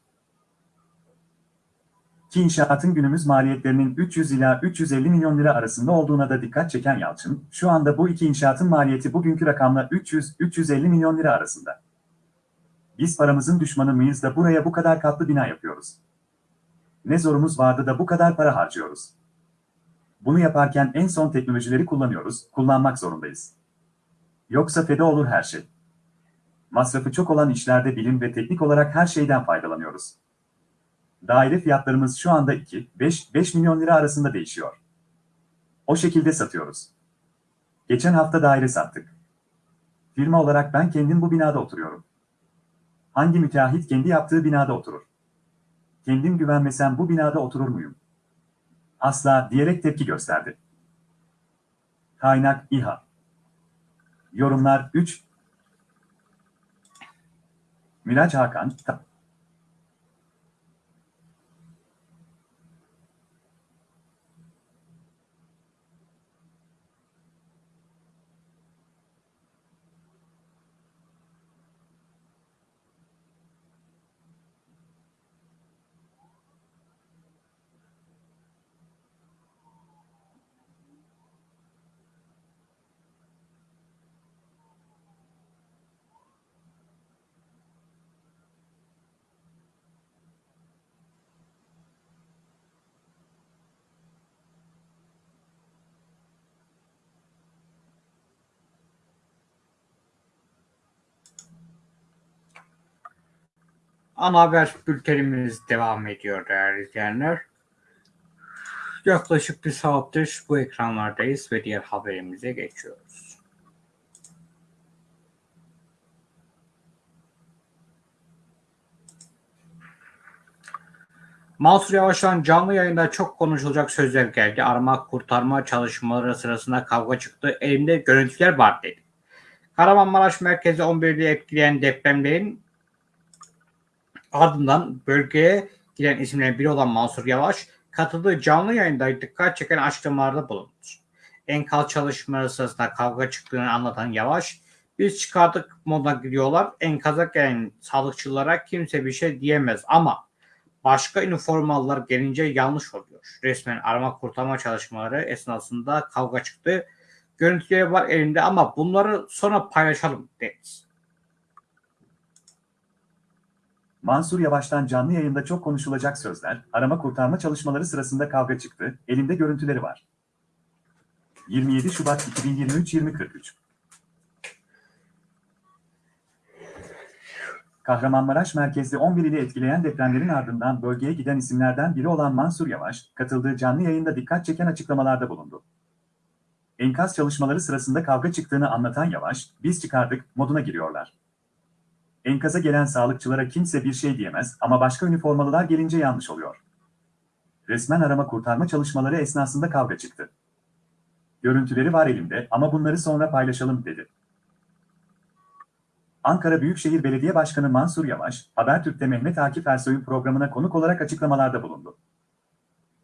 Ki inşaatın günümüz maliyetlerinin 300 ila 350 milyon lira arasında olduğuna da dikkat çeken Yalçın, şu anda bu iki inşaatın maliyeti bugünkü rakamla 300-350 milyon lira arasında. Biz paramızın düşmanı mıyız da buraya bu kadar katlı bina yapıyoruz? Ne zorumuz vardı da bu kadar para harcıyoruz? Bunu yaparken en son teknolojileri kullanıyoruz, kullanmak zorundayız. Yoksa feda olur her şey. Masrafı çok olan işlerde bilim ve teknik olarak her şeyden faydalanıyoruz. Daire fiyatlarımız şu anda 2-5 milyon lira arasında değişiyor. O şekilde satıyoruz. Geçen hafta daire sattık. Firma olarak ben kendim bu binada oturuyorum. Hangi müteahhit kendi yaptığı binada oturur? Kendim güvenmesem bu binada oturur muyum? Asla diyerek tepki gösterdi. Kaynak İHA Yorumlar 3 Miraç Hakan Ta- Ana haber bültenimiz devam ediyor değerli izleyenler. Yaklaşık bir saattir bu ekranlardayız ve diğer haberimize geçiyoruz. Mansur Yavaş'tan canlı yayında çok konuşulacak sözler geldi. Arama kurtarma çalışmaları sırasında kavga çıktı. Elimde görüntüler var dedi. Kahramanmaraş merkezi 11'de etkileyen depremlerin ardından bölgeye giden isimlerin biri olan Mansur Yavaş katıldığı canlı yayında dikkat çeken açıklamalarda bulundu. Enkaz çalışmaları sırasında kavga çıktığını anlatan Yavaş, biz çıkardık moda gidiyorlar, enkaza gelen sağlıkçılara kimse bir şey diyemez ama başka üniformalılar gelince yanlış oluyor. Resmen arama kurtarma çalışmaları esnasında kavga çıktı. Görüntüleri var elimde ama bunları sonra paylaşalım dedi. Mansur Yavaş'tan canlı yayında çok konuşulacak sözler, arama kurtarma çalışmaları sırasında kavga çıktı, elimde görüntüleri var. 27 Şubat 2023 2043 Kahramanmaraş merkezli 11 ili etkileyen depremlerin ardından bölgeye giden isimlerden biri olan Mansur Yavaş, katıldığı canlı yayında dikkat çeken açıklamalarda bulundu. Enkaz çalışmaları sırasında kavga çıktığını anlatan Yavaş, biz çıkardık moduna giriyorlar. Enkaza gelen sağlıkçılara kimse bir şey diyemez ama başka üniformalılar gelince yanlış oluyor. Resmen arama kurtarma çalışmaları esnasında kavga çıktı. Görüntüleri var elimde ama bunları sonra paylaşalım dedi. Ankara Büyükşehir Belediye Başkanı Mansur Yavaş, Habertürk'te Mehmet Akif Ersoy'un programına konuk olarak açıklamalarda bulundu.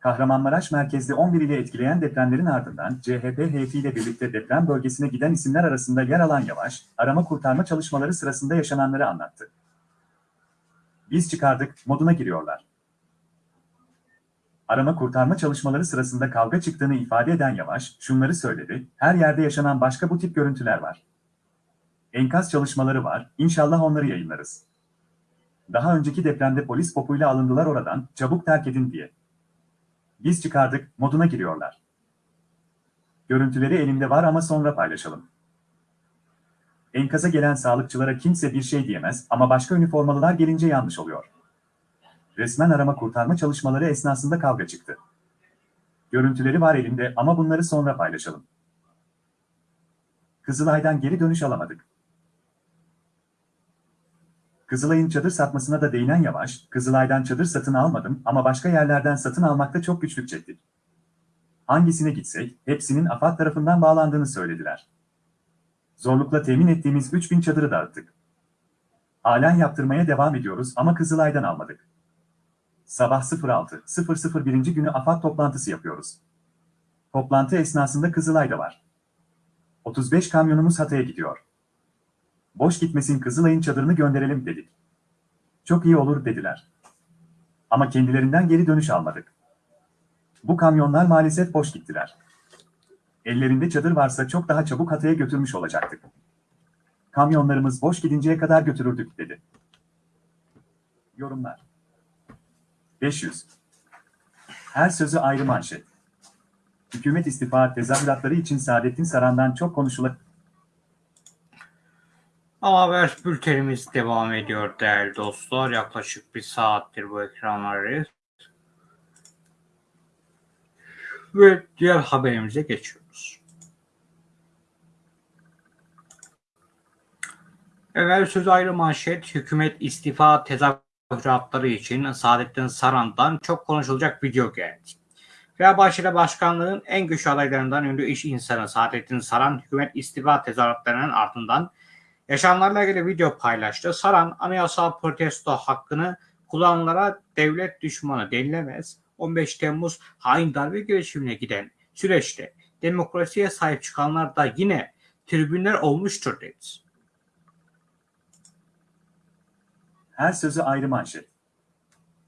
Kahramanmaraş merkezli 11 ile etkileyen depremlerin ardından CHP heyetiyle birlikte deprem bölgesine giden isimler arasında yer alan Yavaş, arama kurtarma çalışmaları sırasında yaşananları anlattı. Biz çıkardık, moduna giriyorlar. Arama kurtarma çalışmaları sırasında kavga çıktığını ifade eden Yavaş, şunları söyledi, her yerde yaşanan başka bu tip görüntüler var. Enkaz çalışmaları var, inşallah onları yayınlarız. Daha önceki depremde polis popuyla alındılar oradan, çabuk terk edin diye. Biz çıkardık, moduna giriyorlar. Görüntüleri elimde var ama sonra paylaşalım. Enkaza gelen sağlıkçılara kimse bir şey diyemez ama başka üniformalılar gelince yanlış oluyor. Resmen arama kurtarma çalışmaları esnasında kavga çıktı. Görüntüleri var elimde ama bunları sonra paylaşalım. Kızılay'dan geri dönüş alamadık. Kızılay'ın çadır satmasına da değinen Yavaş, Kızılay'dan çadır satın almadım ama başka yerlerden satın almakta çok güçlük çektik. Hangisine gitsek, hepsinin AFAD tarafından bağlandığını söylediler. Zorlukla temin ettiğimiz 3000 çadırı dağıttık. Halen yaptırmaya devam ediyoruz ama Kızılay'dan almadık. Sabah 06.00 günü AFAD toplantısı yapıyoruz. Toplantı esnasında Kızılay da var. 35 kamyonumuz Hatay'a gidiyor. Boş gitmesin Kızılay'ın çadırını gönderelim dedik. Çok iyi olur dediler. Ama kendilerinden geri dönüş almadık. Bu kamyonlar maalesef boş gittiler. Ellerinde çadır varsa çok daha çabuk Hatay'a götürmüş olacaktık. Kamyonlarımız boş gidinceye kadar götürürdük dedi. Yorumlar 500 Her sözü ayrı manşet. Hükümet istifa tezahüratları için Saadettin Saran'dan çok konuşulan Ama haber bültenimiz devam ediyor değerli dostlar. Yaklaşık bir saattir bu ekranlardayız. Ve diğer haberimize geçiyoruz. Evvel söz ayrı manşet, hükümet istifa tezahüratları için Saadettin Saran'dan çok konuşulacak video geldi. Fenerbahçe'de başkanlığın en güçlü adaylarından ünlü iş insanı Saadettin Saran, hükümet istifa tezahüratlarının ardından yaşananlarla ilgili video paylaştı. Saran, anayasal protesto hakkını kullananlara devlet düşmanı denilemez. 15 Temmuz hain darbe girişimine giden süreçte demokrasiye sahip çıkanlar da yine tribünler olmuştur dedi. Her sözü ayrı manşet.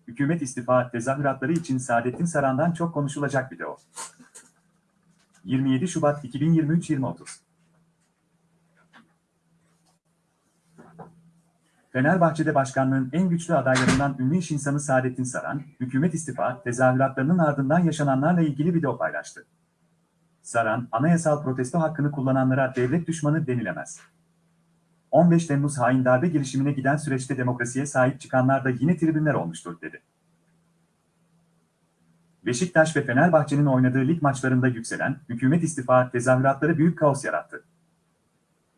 Hükümet istifa tezahüratları için Saadettin Saran'dan çok konuşulacak video. 27 Şubat 2023 2030 Fenerbahçe'de başkanlığın en güçlü adaylarından ünlü iş insanı Saadettin Saran, hükümet istifa tezahüratlarının ardından yaşananlarla ilgili video paylaştı. Saran, anayasal protesto hakkını kullananlara devlet düşmanı denilemez. 15 Temmuz hain darbe girişimine giden süreçte demokrasiye sahip çıkanlar da yine tribünler olmuştur dedi. Beşiktaş ve Fenerbahçe'nin oynadığı lig maçlarında yükselen hükümet istifa tezahüratları büyük kaos yarattı.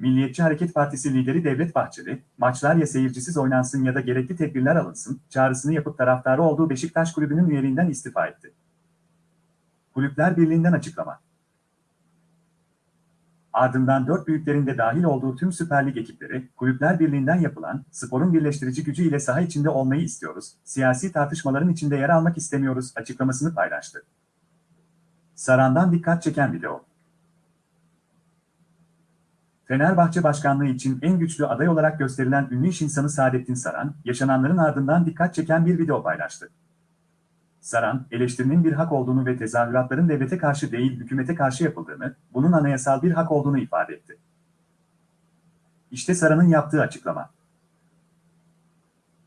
Milliyetçi Hareket Partisi lideri Devlet Bahçeli, maçlar ya seyircisiz oynansın ya da gerekli tedbirler alınsın, çağrısını yapıp taraftarı olduğu Beşiktaş kulübünün üyeliğinden istifa etti. Kulüpler Birliği'nden açıklama. Ardından dört büyüklerin de dahil olduğu tüm Süper Lig ekipleri, Kulüpler Birliği'nden yapılan, sporun birleştirici gücü ile saha içinde olmayı istiyoruz, siyasi tartışmaların içinde yer almak istemiyoruz açıklamasını paylaştı. Saran'dan dikkat çeken video. Fenerbahçe Başkanlığı için en güçlü aday olarak gösterilen ünlü iş insanı Saadettin Saran, yaşananların ardından dikkat çeken bir video paylaştı. Saran, eleştirinin bir hak olduğunu ve tezahüratların devlete karşı değil hükümete karşı yapıldığını, bunun anayasal bir hak olduğunu ifade etti. İşte Saran'ın yaptığı açıklama.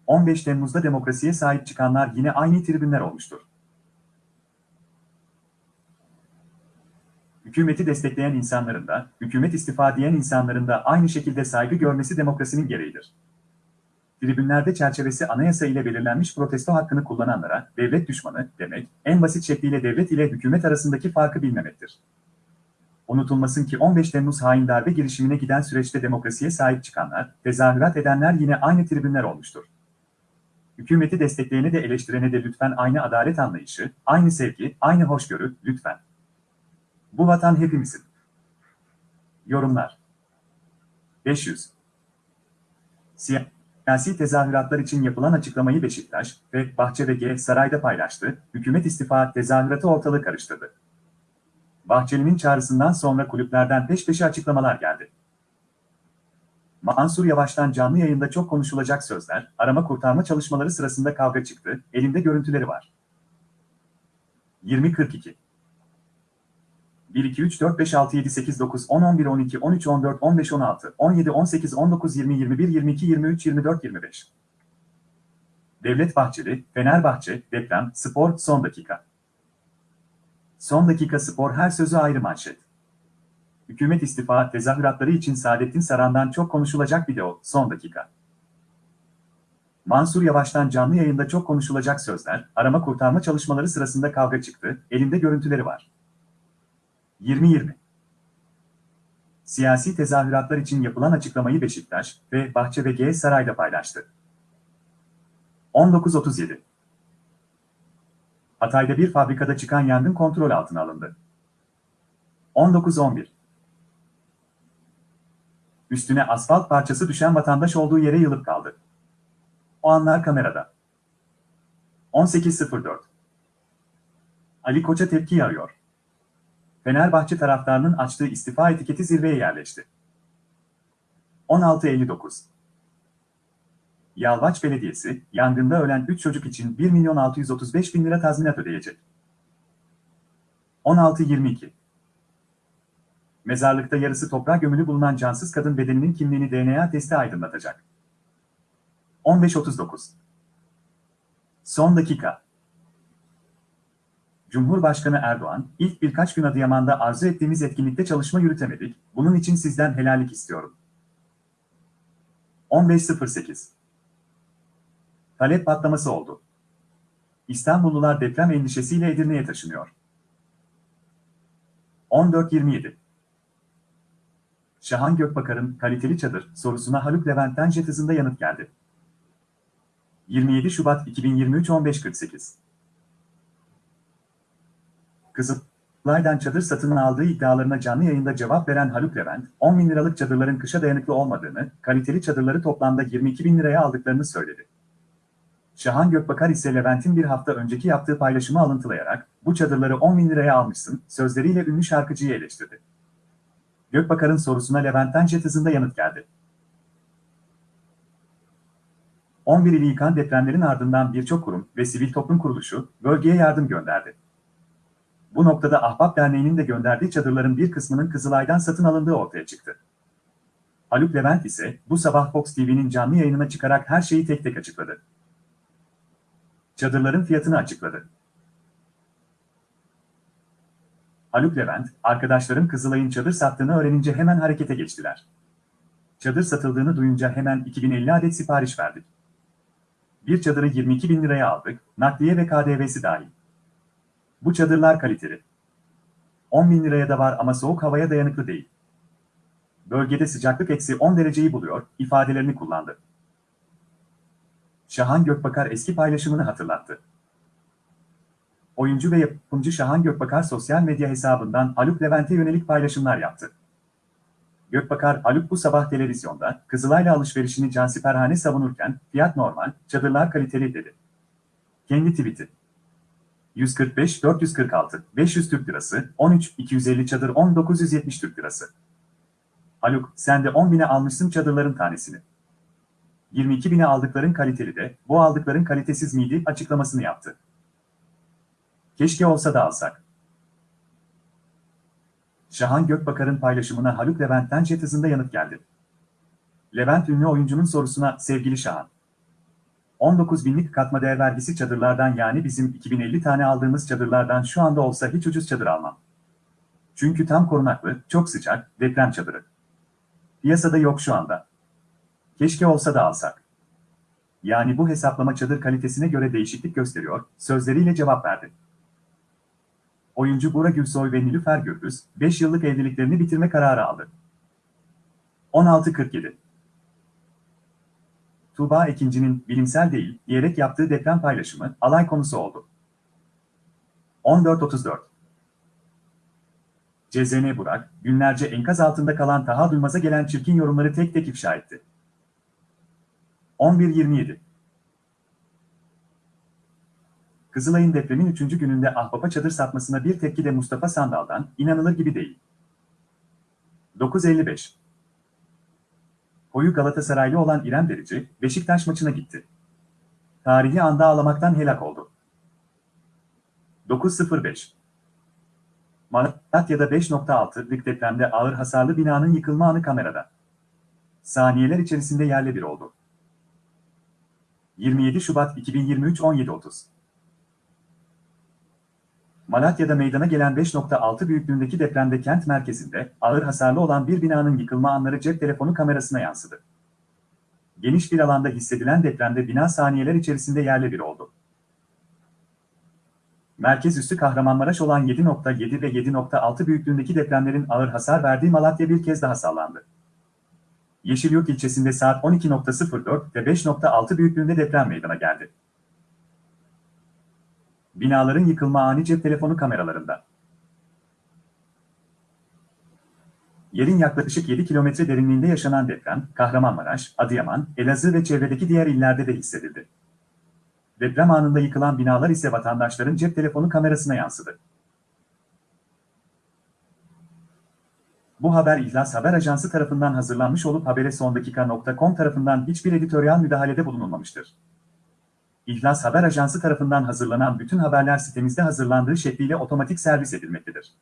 15 Temmuz'da demokrasiye sahip çıkanlar yine aynı tribünler olmuştur. Hükümeti destekleyen insanların da, hükümet istifa diyen insanların da aynı şekilde saygı görmesi demokrasinin gereğidir. Tribünlerde çerçevesi anayasa ile belirlenmiş protesto hakkını kullananlara devlet düşmanı demek, en basit şekliyle devlet ile hükümet arasındaki farkı bilmemektir. Unutulmasın ki 15 Temmuz hain darbe girişimine giden süreçte demokrasiye sahip çıkanlar, tezahürat edenler yine aynı tribünler olmuştur. Hükümeti destekleyene de eleştirene de lütfen aynı adalet anlayışı, aynı sevgi, aynı hoşgörü, lütfen. Bu vatan hepimizin. Yorumlar 500 Siyasi tezahüratlar için yapılan açıklamayı Beşiktaş ve Bahçe sarayda paylaştı, hükümet istifa tezahüratı ortalığı karıştırdı. Bahçeli'nin çağrısından sonra kulüplerden peş peşe açıklamalar geldi. Mansur Yavaş'tan canlı yayında çok konuşulacak sözler, arama kurtarma çalışmaları sırasında kavga çıktı, elinde görüntüleri var. 20.42 1, 2, 3, 4, 5, 6, 7, 8, 9, 10, 11, 12, 13, 14, 15, 16, 17, 18, 19, 20, 21, 22, 23, 24, 25. Devlet Bahçeli, Fenerbahçe, deprem, spor, son dakika. Son dakika spor her sözü ayrı manşet. Hükümet istifa tezahüratları için Saadettin Saran'dan çok konuşulacak video, son dakika. Mansur Yavaş'tan canlı yayında çok konuşulacak sözler, arama kurtarma çalışmaları sırasında kavga çıktı, elinde görüntüleri var. 2020 Siyasi tezahüratlar için yapılan açıklamayı Beşiktaş ve Bahçe ve G Saray'da paylaştı. 19.37 Hatay'da bir fabrikada çıkan yangın kontrol altına alındı. 19.11 Üstüne asfalt parçası düşen vatandaş olduğu yere yılıp kaldı. O anlar kamerada. 18.04 Ali Koç'a tepki arıyor. Fenerbahçe taraftarının açtığı istifa etiketi zirveye yerleşti. 16.59 Yalvaç Belediyesi, yangında ölen 3 çocuk için 1 milyon 635 bin lira tazminat ödeyecek. 16.22 Mezarlıkta yarısı toprağa gömülü bulunan cansız kadın bedeninin kimliğini DNA testi aydınlatacak. 15.39 Son dakika Cumhurbaşkanı Erdoğan, ilk birkaç gün Adıyaman'da arzu ettiğimiz etkinlikte çalışma yürütemedik, bunun için sizden helallik istiyorum. 15.08 Talep patlaması oldu. İstanbullular deprem endişesiyle Edirne'ye taşınıyor. 14.27 Şahan Gökbakar'ın kaliteli çadır sorusuna Haluk Levent'ten jet hızında yanıt geldi. 27 Şubat 2023 15.48 Kızılay'dan çadır satın aldığı iddialarına canlı yayında cevap veren Haluk Levent, 10 bin liralık çadırların kışa dayanıklı olmadığını, kaliteli çadırları toplamda 22 bin liraya aldıklarını söyledi. Şahan Gökbakar ise Levent'in bir hafta önceki yaptığı paylaşımı alıntılayarak, bu çadırları 10 bin liraya almışsın, sözleriyle ünlü şarkıcıyı eleştirdi. Gökbakar'ın sorusuna Levent'ten jet hızında yanıt geldi. 11 ili yıkan depremlerin ardından birçok kurum ve sivil toplum kuruluşu bölgeye yardım gönderdi. Bu noktada Ahbap Derneği'nin de gönderdiği çadırların bir kısmının Kızılay'dan satın alındığı ortaya çıktı. Haluk Levent ise bu sabah Fox TV'nin canlı yayınına çıkarak her şeyi tek tek açıkladı. Çadırların fiyatını açıkladı. Haluk Levent, arkadaşlarım Kızılay'ın çadır sattığını öğrenince hemen harekete geçtiler. Çadır satıldığını duyunca hemen 2050 adet sipariş verdik. Bir çadırı 22 bin liraya aldık, nakliye ve KDV'si dahil. Bu çadırlar kaliteli. 10 bin liraya da var ama soğuk havaya dayanıklı değil. Bölgede sıcaklık eksi 10 dereceyi buluyor, ifadelerini kullandı. Şahan Gökbakar eski paylaşımını hatırlattı. Oyuncu ve yapımcı Şahan Gökbakar sosyal medya hesabından Haluk Levent'e yönelik paylaşımlar yaptı. Gökbakar Haluk bu sabah televizyonda Kızılay'la alışverişini cansiperhane savunurken fiyat normal, çadırlar kaliteli dedi. Kendi tweet'i. 145 446 500 Türk Lirası, 13 250 çadır 10 970 Türk Lirası. Haluk, sen de 10 bine almışsın çadırların tanesini. 22 bine aldıkların kaliteli de, bu aldıkların kalitesiz miydi açıklamasını yaptı. Keşke olsa da alsak. Şahan Gökbakar'ın paylaşımına Haluk Levent'ten jet hızında yanıt geldi. Levent ünlü oyuncunun sorusuna sevgili Şahan. 19 binlik katma değer vergisi çadırlardan yani bizim 2050 tane aldığımız çadırlardan şu anda olsa hiç ucuz çadır almam. Çünkü tam korunaklı, çok sıcak, deprem çadırı. Piyasada yok şu anda. Keşke olsa da alsak. Yani bu hesaplama çadır kalitesine göre değişiklik gösteriyor, sözleriyle cevap verdi. Oyuncu Bora Gülsoy ve Nilüfer Gürbüz, 5 yıllık evliliklerini bitirme kararı aldı. 16.47 Tuğba Ekinci'nin bilimsel değil diyerek yaptığı deprem paylaşımı alay konusu oldu. 14.34 CZN Burak, günlerce enkaz altında kalan Taha Duymaz'a gelen çirkin yorumları tek tek ifşa etti. 11.27 Kızılay'ın depremin 3. gününde ahbapa çadır satmasına bir tepki de Mustafa Sandal'dan inanılır gibi değil. 9.55 Koyu Galatasaraylı olan İrem Derici, Beşiktaş maçına gitti. Tarihi anda ağlamaktan helak oldu. 9.05 Malatya'da 5.6'lık depremde ağır hasarlı binanın yıkılma anı kamerada. Saniyeler içerisinde yerle bir oldu. 27 Şubat 2023 17.30 Malatya'da meydana gelen 5.6 büyüklüğündeki depremde kent merkezinde ağır hasarlı olan bir binanın yıkılma anları cep telefonu kamerasına yansıdı. Geniş bir alanda hissedilen depremde bina saniyeler içerisinde yerle bir oldu. Merkez üssü Kahramanmaraş olan 7.7 ve 7.6 büyüklüğündeki depremlerin ağır hasar verdiği Malatya bir kez daha sallandı. Yeşilyurt ilçesinde saat 12.04 ve 5.6 büyüklüğünde deprem meydana geldi. Binaların yıkılma ani cep telefonu kameralarında. Yerin yaklaşık 7 kilometre derinliğinde yaşanan deprem, Kahramanmaraş, Adıyaman, Elazığ ve çevredeki diğer illerde de hissedildi. Deprem anında yıkılan binalar ise vatandaşların cep telefonu kamerasına yansıdı. Bu haber İhlas Haber Ajansı tarafından hazırlanmış olup habere sondakika.com tarafından hiçbir editoryal müdahalede bulunulmamıştır. İhlas Haber Ajansı tarafından hazırlanan bütün haberler sitemizde hazırlandığı şekliyle otomatik servis edilmektedir.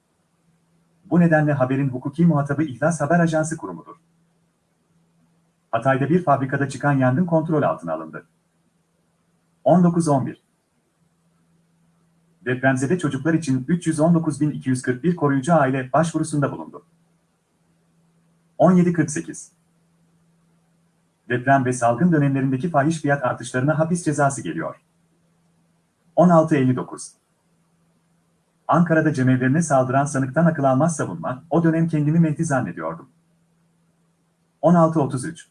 Bu nedenle haberin hukuki muhatabı İhlas Haber Ajansı kurumudur. Hatay'da bir fabrikada çıkan yangın kontrol altına alındı. 19.11 Depremzede çocuklar için 319.241 koruyucu aile başvurusunda bulundu. 17.48 Deprem ve salgın dönemlerindeki fahiş fiyat artışlarına hapis cezası geliyor. 16.59 Ankara'da cemevlerine saldıran sanıktan akıl almaz savunma, o dönem kendimi mehdi zannediyordum. 16.33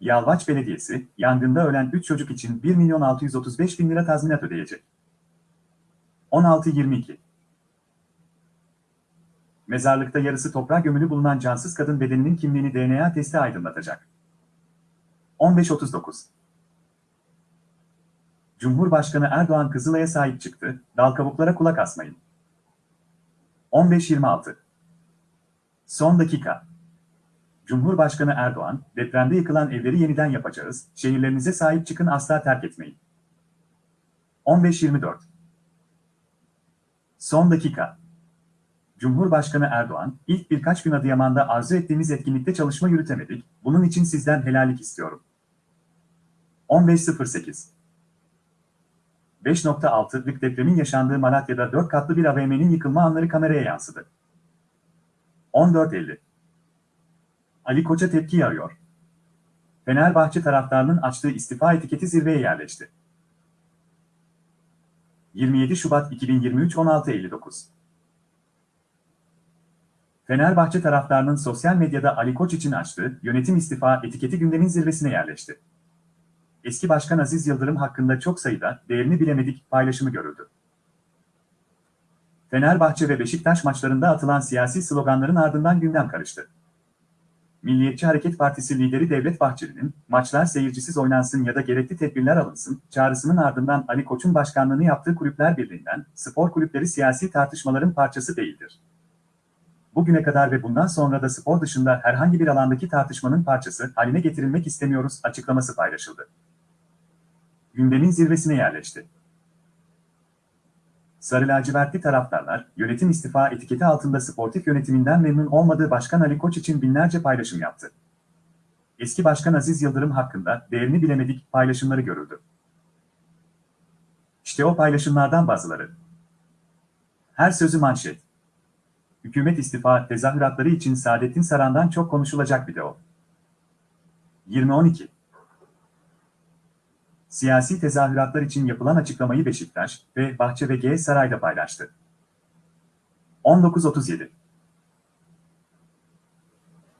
Yalvaç Belediyesi, yangında ölen 3 çocuk için 1 milyon 635 bin lira tazminat ödeyecek. 16.22 Mezarlıkta yarısı toprağa gömülü bulunan cansız kadın bedeninin kimliğini DNA testi aydınlatacak. 15.39 Cumhurbaşkanı Erdoğan Kızılay'a sahip çıktı, dal kabuklara kulak asmayın. 15.26 Son dakika. Cumhurbaşkanı Erdoğan, depremde yıkılan evleri yeniden yapacağız, şehirlerinize sahip çıkın asla terk etmeyin. 15.24 Son dakika. Cumhurbaşkanı Erdoğan, ilk birkaç gün Adıyaman'da arzu ettiğimiz etkinlikte çalışma yürütemedik, bunun için sizden helallik istiyorum. 15.08 5.6'lık depremin yaşandığı Malatya'da 4 katlı bir AVM'nin yıkılma anları kameraya yansıdı. 14.50 Ali Koç'a tepki arıyor. Fenerbahçe taraftarının açtığı istifa etiketi zirveye yerleşti. 27 Şubat 2023 16.59 Fenerbahçe taraftarının sosyal medyada Ali Koç için açtığı yönetim istifa etiketi gündemin zirvesine yerleşti. Eski Başkan Aziz Yıldırım hakkında çok sayıda değerini bilemedik paylaşımı görüldü. Fenerbahçe ve Beşiktaş maçlarında atılan siyasi sloganların ardından gündem karıştı. Milliyetçi Hareket Partisi lideri Devlet Bahçeli'nin maçlar seyircisiz oynansın ya da gerekli tedbirler alınsın çağrısının ardından Ali Koç'un başkanlığını yaptığı Kulüpler Birliği'nden spor kulüpleri siyasi tartışmaların parçası değildir. Bugüne kadar ve bundan sonra da spor dışında herhangi bir alandaki tartışmanın parçası haline getirilmek istemiyoruz açıklaması paylaşıldı. Gündemin zirvesine yerleşti. Sarı lacivertli taraftarlar, yönetim istifa etiketi altında sportif yönetiminden memnun olmadığı Başkan Ali Koç için binlerce paylaşım yaptı. Eski Başkan Aziz Yıldırım hakkında değerini bilemedik paylaşımları görüldü. İşte o paylaşımlardan bazıları. Her sözü manşet. Hükümet istifa tezahüratları için Saadettin Saran'dan çok konuşulacak video. 2012 Siyasi tezahüratlar için yapılan açıklamayı Beşiktaş ve Bahçe ve G Saray'da paylaştı. 19.37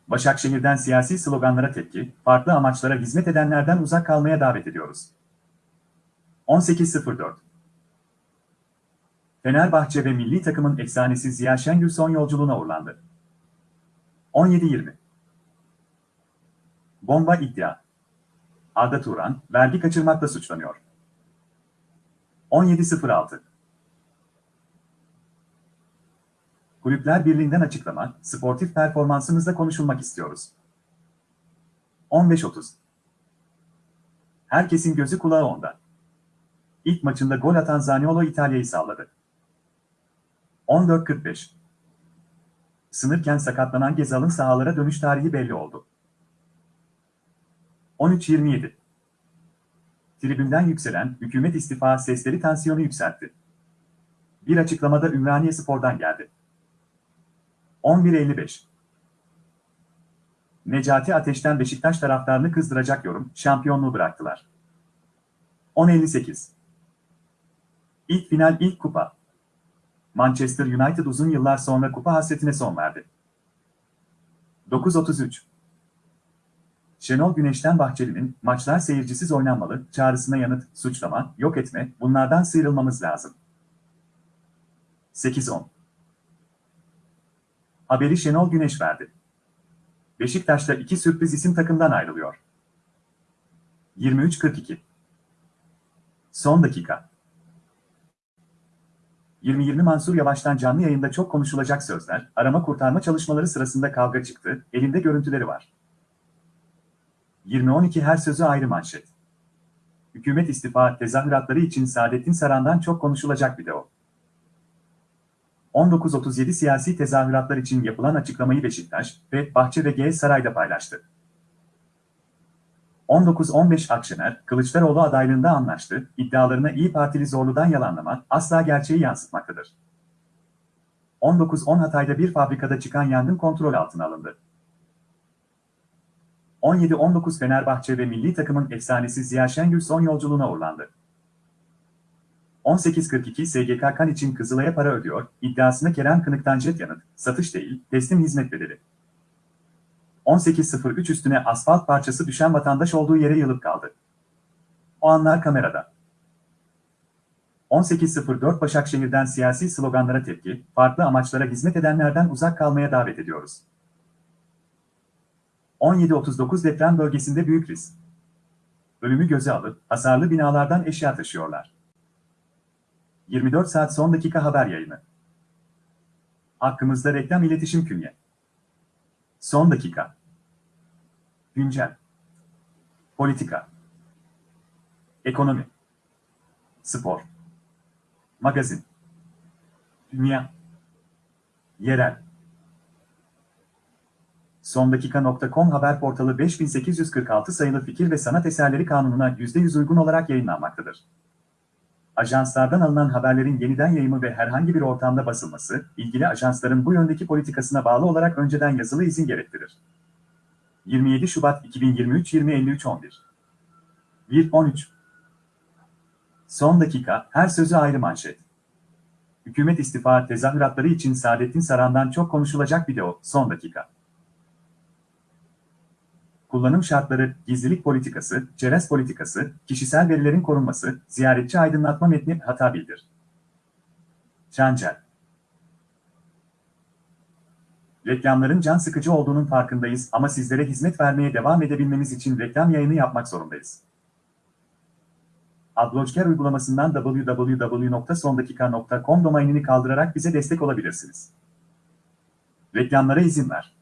Başakşehir'den siyasi sloganlara tepki, farklı amaçlara hizmet edenlerden uzak kalmaya davet ediyoruz. 18.04 Fenerbahçe ve milli takımın efsanesi Ziya Şengül son yolculuğuna uğurlandı. 17.20 Bomba iddia. Arda Turan, vergi kaçırmakla suçlanıyor. 17.06 Kulüpler Birliği'nden açıklama, sportif performansınızda konuşulmak istiyoruz. 15.30 Herkesin gözü kulağı onda. İlk maçında gol atan Zaniolo İtalya'yı salladı. 14.45 Sınırken sakatlanan Gezal'ın sahalara dönüş tarihi belli oldu. 13.27 Tribünden yükselen hükümet istifa sesleri tansiyonu yükseltti. Bir açıklamada Ümraniye Spor'dan geldi. 11.55 Necati Ateş'ten Beşiktaş taraftarını kızdıracak yorum, şampiyonluğu bıraktılar. 10.58 İlk final ilk kupa. Manchester United uzun yıllar sonra kupa hasretine son verdi. 9.33 Şenol Güneş'ten Bahçeli'nin maçlar seyircisiz oynanmalı çağrısına yanıt, suçlama, yok etme, bunlardan sıyrılmamız lazım. 8-10 Haberi Şenol Güneş verdi. Beşiktaş'ta iki sürpriz isim takımdan ayrılıyor. 23-42 Son dakika 20-20 Mansur Yavaş'tan canlı yayında çok konuşulacak sözler, arama kurtarma çalışmaları sırasında kavga çıktı, elinde görüntüleri var. 20-12 her sözü ayrı manşet. Hükümet istifa tezahüratları için Saadettin Saran'dan çok konuşulacak video. 19.37 siyasi tezahüratlar için yapılan açıklamayı Beşiktaş ve Bahçe ve G Saray'da paylaştı. 19.15 Akşener, Kılıçdaroğlu adaylığında anlaştı, iddialarına İyi Partili Zorlu'dan yalanlama asla gerçeği yansıtmaktadır. 19.10 Hatay'da bir fabrikada çıkan yangın kontrol altına alındı. 17-19 Fenerbahçe ve milli takımın efsanesi Ziya Şengül son yolculuğuna uğurlandı. 18.42 SGK kan için Kızılay'a para ödüyor, iddiasına Kerem Kınık'tan jet yanıt, satış değil, teslim hizmet bedeli. 18.03 üstüne asfalt parçası düşen vatandaş olduğu yere yılıp kaldı. O anlar kamerada. 18.04 Başakşehir'den siyasi sloganlara tepki, farklı amaçlara hizmet edenlerden uzak kalmaya davet ediyoruz. 17.39 deprem bölgesinde büyük risk. Ölümü göze alıp hasarlı binalardan eşya taşıyorlar. 24 saat son dakika haber yayını. Hakkımızda reklam iletişim künye. Son dakika. Güncel. Politika. Ekonomi. Spor. Magazin. Dünya. Yerel. Sondakika.com haber portalı 5846 sayılı fikir ve sanat eserleri kanununa %100 uygun olarak yayınlanmaktadır. Ajanslardan alınan haberlerin yeniden yayımı ve herhangi bir ortamda basılması, ilgili ajansların bu yöndeki politikasına bağlı olarak önceden yazılı izin gerektirir. 27 Şubat 2023 2053 11 1-13 Son dakika, her sözü ayrı manşet. Hükümet istifa tezahüratları için Saadettin Saran'dan çok konuşulacak video, son dakika. Kullanım şartları, gizlilik politikası, çerez politikası, kişisel verilerin korunması, ziyaretçi aydınlatma metni hata bildir. Çancel Reklamların can sıkıcı olduğunun farkındayız ama sizlere hizmet vermeye devam edebilmemiz için reklam yayını yapmak zorundayız. Adblocker uygulamasından www.sondakika.com domainini kaldırarak bize destek olabilirsiniz. Reklamlara izin ver.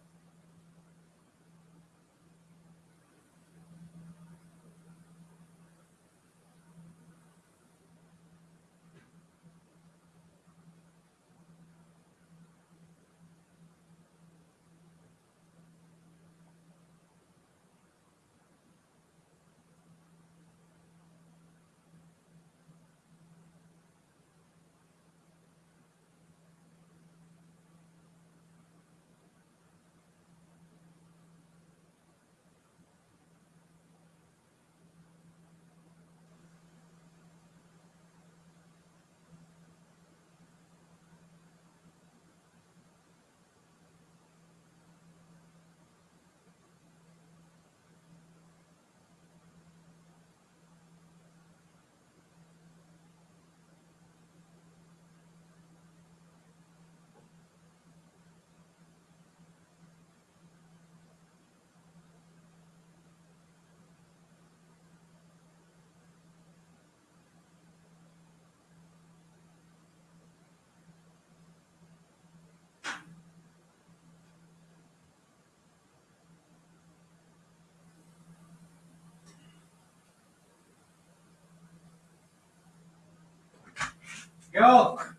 Yok.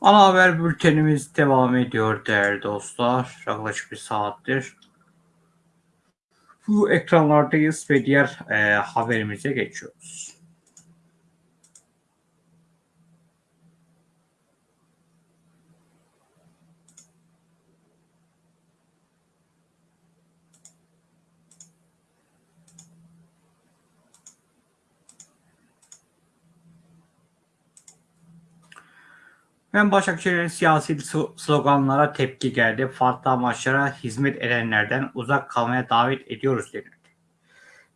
Ana haber bültenimiz devam ediyor değerli dostlar. Yaklaşık bir saattir bu ekranlardayız ve diğer e, haberimize geçiyoruz. Ben Başakşehir'in siyasi slo- sloganlara tepki geldi. Farklı amaçlara hizmet edenlerden uzak kalmaya davet ediyoruz denildi.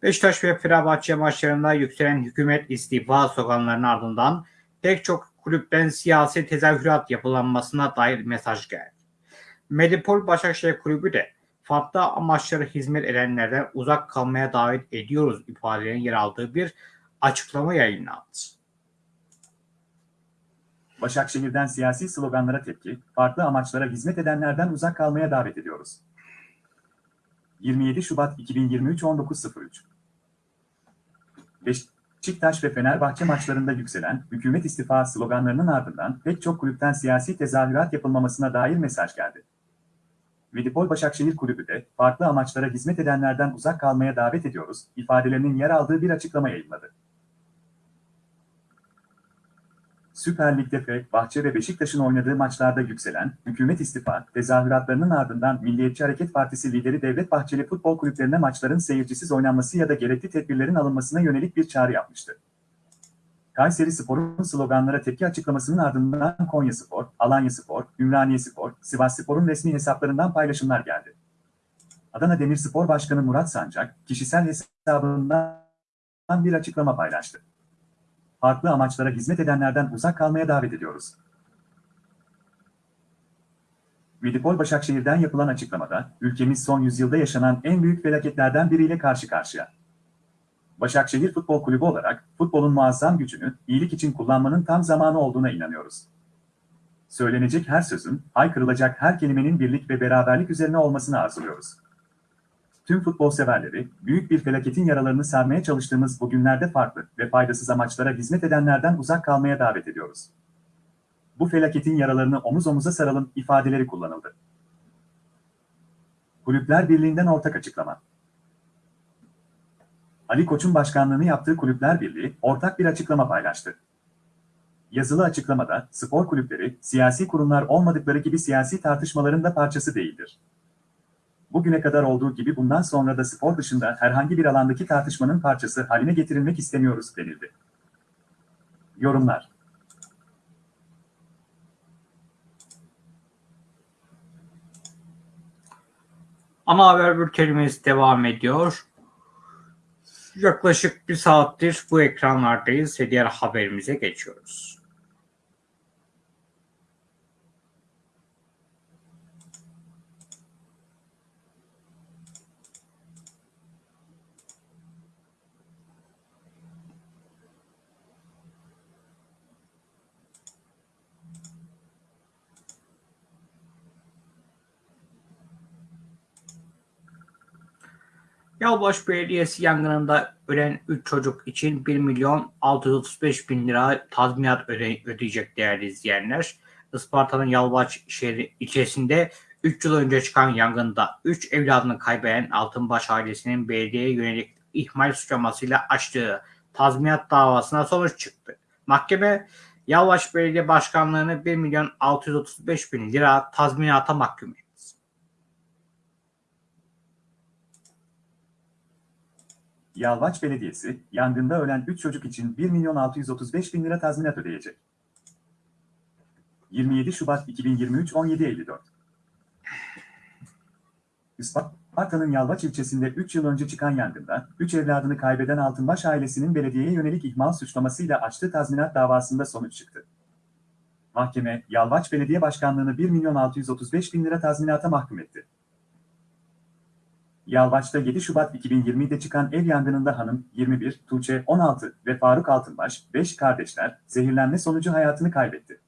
Beşiktaş ve Fenerbahçe maçlarında yükselen hükümet istifa sloganlarının ardından pek çok kulüpten siyasi tezahürat yapılanmasına dair mesaj geldi. Medipol Başakşehir Kulübü de farklı amaçlara hizmet edenlerden uzak kalmaya davet ediyoruz ifadelerinin yer aldığı bir açıklama yayınlandı. Başakşehir'den siyasi sloganlara tepki, farklı amaçlara hizmet edenlerden uzak kalmaya davet ediyoruz. 27 Şubat 2023 19.03 Beşiktaş ve Fenerbahçe maçlarında yükselen hükümet istifa sloganlarının ardından pek çok kulüpten siyasi tezahürat yapılmamasına dair mesaj geldi. Medipol Başakşehir Kulübü de farklı amaçlara hizmet edenlerden uzak kalmaya davet ediyoruz ifadelerinin yer aldığı bir açıklama yayınladı. Süper Lig'de Fenerbahçe ve Beşiktaş'ın oynadığı maçlarda yükselen hükümet istifa tezahüratlarının ardından Milliyetçi Hareket Partisi lideri Devlet Bahçeli futbol kulüplerine maçların seyircisiz oynanması ya da gerekli tedbirlerin alınmasına yönelik bir çağrı yapmıştı. Kayseri Spor'un sloganlara tepki açıklamasının ardından Konya Spor, Alanya Spor, Ümraniye Spor, Sivas Spor'un resmi hesaplarından paylaşımlar geldi. Adana Demirspor Başkanı Murat Sancak, kişisel hesabından bir açıklama paylaştı farklı amaçlara hizmet edenlerden uzak kalmaya davet ediyoruz. Medipol Başakşehir'den yapılan açıklamada, ülkemiz son yüzyılda yaşanan en büyük felaketlerden biriyle karşı karşıya. Başakşehir Futbol Kulübü olarak futbolun muazzam gücünü iyilik için kullanmanın tam zamanı olduğuna inanıyoruz. Söylenecek her sözün, haykırılacak her kelimenin birlik ve beraberlik üzerine olmasını arzuluyoruz tüm futbol severleri, büyük bir felaketin yaralarını sarmaya çalıştığımız bu günlerde farklı ve faydasız amaçlara hizmet edenlerden uzak kalmaya davet ediyoruz. Bu felaketin yaralarını omuz omuza saralım ifadeleri kullanıldı. Kulüpler Birliği'nden ortak açıklama. Ali Koç'un başkanlığını yaptığı Kulüpler Birliği ortak bir açıklama paylaştı. Yazılı açıklamada spor kulüpleri siyasi kurumlar olmadıkları gibi siyasi tartışmaların da parçası değildir bugüne kadar olduğu gibi bundan sonra da spor dışında herhangi bir alandaki tartışmanın parçası haline getirilmek istemiyoruz denildi. Yorumlar Ama haber bültenimiz devam ediyor. Yaklaşık bir saattir bu ekranlardayız ve diğer haberimize geçiyoruz. Yalvaç Belediyesi yangınında ölen 3 çocuk için 1 milyon 635 bin lira tazminat öde ödeyecek değerli izleyenler. Isparta'nın Yalvaç şehri ilçesinde 3 yıl önce çıkan yangında 3 evladını kaybeden Altınbaş ailesinin belediyeye yönelik ihmal suçlamasıyla açtığı tazminat davasına sonuç çıktı. Mahkeme Yalvaç Belediye Başkanlığı'nı 1 milyon 635 bin lira tazminata mahkum etti. Yalvaç Belediyesi, yangında ölen 3 çocuk için 1 milyon 635 bin lira tazminat ödeyecek. 27 Şubat 2023 17.54 Isparta'nın Yalvaç ilçesinde 3 yıl önce çıkan yangında, 3 evladını kaybeden Altınbaş ailesinin belediyeye yönelik ihmal suçlamasıyla açtığı tazminat davasında sonuç çıktı. Mahkeme, Yalvaç Belediye Başkanlığı'nı 1 milyon 635 bin lira tazminata mahkum etti. Yalvaç'ta 7 Şubat 2020'de çıkan ev yangınında hanım 21, Tuğçe 16 ve Faruk Altınbaş 5 kardeşler zehirlenme sonucu hayatını kaybetti.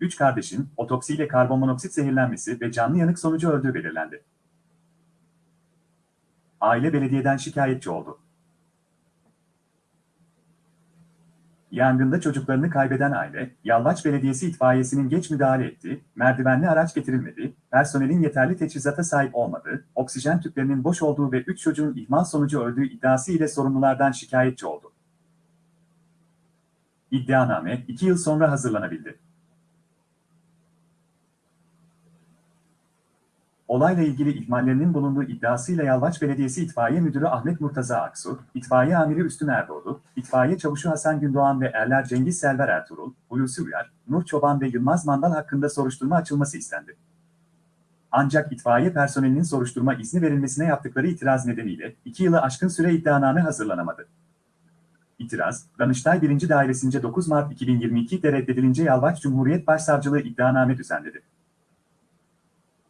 3 kardeşin otopsiyle karbonmonoksit zehirlenmesi ve canlı yanık sonucu öldüğü belirlendi. Aile belediyeden şikayetçi oldu. Yangında çocuklarını kaybeden aile, Yalvaç Belediyesi itfaiyesinin geç müdahale ettiği, merdivenli araç getirilmedi, personelin yeterli teçhizata sahip olmadığı, oksijen tüplerinin boş olduğu ve 3 çocuğun ihmal sonucu öldüğü iddiası ile sorumlulardan şikayetçi oldu. İddianame 2 yıl sonra hazırlanabildi. Olayla ilgili ihmallerinin bulunduğu iddiasıyla Yalvaç Belediyesi İtfaiye Müdürü Ahmet Murtaza Aksu, İtfaiye Amiri Üstün Erdoğdu, İtfaiye Çavuşu Hasan Gündoğan ve Erler Cengiz Selver Ertuğrul, Hulusi Uyar, Nur Çoban ve Yılmaz Mandal hakkında soruşturma açılması istendi. Ancak itfaiye personelinin soruşturma izni verilmesine yaptıkları itiraz nedeniyle 2 yılı aşkın süre iddianame hazırlanamadı. İtiraz, Danıştay 1. Dairesince 9 Mart 2022'de reddedilince Yalvaç Cumhuriyet Başsavcılığı iddianame düzenledi.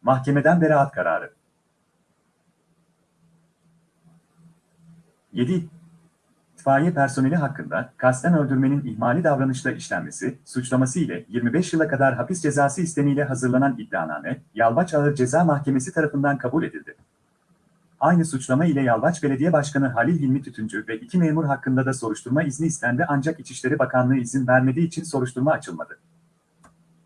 Mahkemeden beraat kararı. 7. İtfaiye personeli hakkında kasten öldürmenin ihmali davranışla işlenmesi, suçlaması ile 25 yıla kadar hapis cezası istemiyle hazırlanan iddianame, Yalvaç Ağır Ceza Mahkemesi tarafından kabul edildi. Aynı suçlama ile Yalvaç Belediye Başkanı Halil Hilmi Tütüncü ve iki memur hakkında da soruşturma izni istendi ancak İçişleri Bakanlığı izin vermediği için soruşturma açılmadı.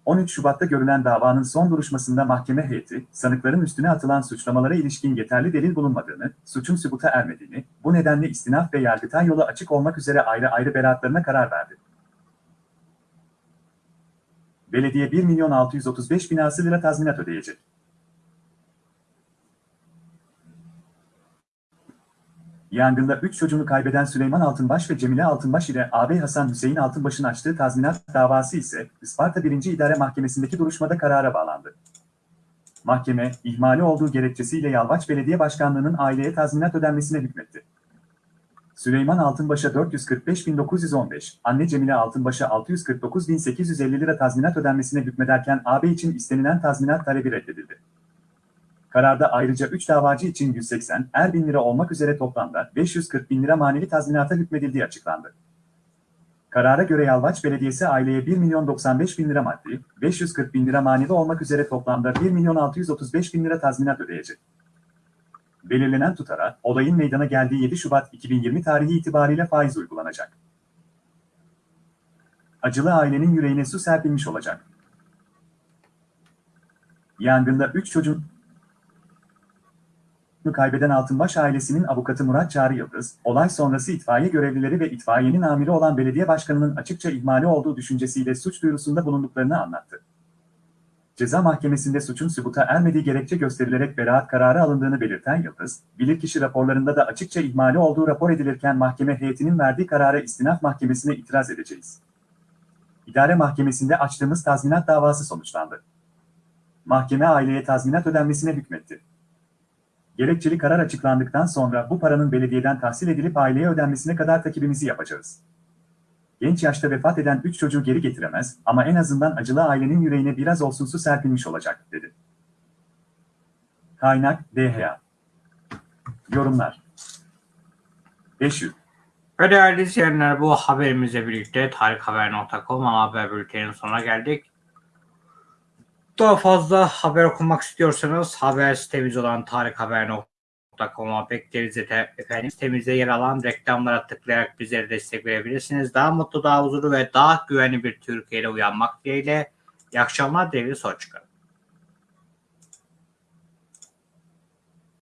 13 Şubat'ta görülen davanın son duruşmasında mahkeme heyeti, sanıkların üstüne atılan suçlamalara ilişkin yeterli delil bulunmadığını, suçun sübuta ermediğini, bu nedenle istinaf ve yargıtay yolu açık olmak üzere ayrı ayrı beraatlarına karar verdi. Belediye 1 milyon 635 binası lira tazminat ödeyecek. Yangında 3 çocuğunu kaybeden Süleyman Altınbaş ve Cemile Altınbaş ile ağabey Hasan Hüseyin Altınbaş'ın açtığı tazminat davası ise Isparta 1. İdare Mahkemesi'ndeki duruşmada karara bağlandı. Mahkeme, ihmali olduğu gerekçesiyle Yalvaç Belediye Başkanlığı'nın aileye tazminat ödenmesine hükmetti. Süleyman Altınbaş'a 445.915, anne Cemile Altınbaş'a 649.850 lira tazminat ödenmesine hükmederken ağabey için istenilen tazminat talebi reddedildi. Kararda ayrıca 3 davacı için 180, er bin lira olmak üzere toplamda 540 bin lira maneli tazminata hükmedildiği açıklandı. Karara göre Yalvaç Belediyesi aileye 1 milyon 95 bin lira maddi, 540 bin lira manevi olmak üzere toplamda 1 milyon 635 bin lira tazminat ödeyecek. Belirlenen tutara, olayın meydana geldiği 7 Şubat 2020 tarihi itibariyle faiz uygulanacak. Acılı ailenin yüreğine su serpilmiş olacak. Yangında 3 çocuğun kaybeden Altınbaş ailesinin avukatı Murat Çağrı Yıldız, olay sonrası itfaiye görevlileri ve itfaiyenin amiri olan belediye başkanının açıkça ihmali olduğu düşüncesiyle suç duyurusunda bulunduklarını anlattı. Ceza mahkemesinde suçun sübuta ermediği gerekçe gösterilerek beraat kararı alındığını belirten Yıldız, bilirkişi raporlarında da açıkça ihmali olduğu rapor edilirken mahkeme heyetinin verdiği karara istinaf mahkemesine itiraz edeceğiz. İdare mahkemesinde açtığımız tazminat davası sonuçlandı. Mahkeme aileye tazminat ödenmesine hükmetti Gerekçeli karar açıklandıktan sonra bu paranın belediyeden tahsil edilip aileye ödenmesine kadar takibimizi yapacağız. Genç yaşta vefat eden 3 çocuğu geri getiremez ama en azından acılı ailenin yüreğine biraz olsun su serpilmiş olacak, dedi. Kaynak DHA Yorumlar 500 Ve değerli izleyenler bu haberimizle birlikte tarikhaber.com haber bülteninin sonuna geldik. Daha fazla haber okumak istiyorsanız haber sitemiz olan tarikhaber.com'a bekleriz efendim sitemizde yer alan reklamlara tıklayarak bizlere destek verebilirsiniz. Daha mutlu, daha huzurlu ve daha güvenli bir Türkiye'yle uyanmak dileğiyle. İyi akşamlar, devri sonuç çıkarın.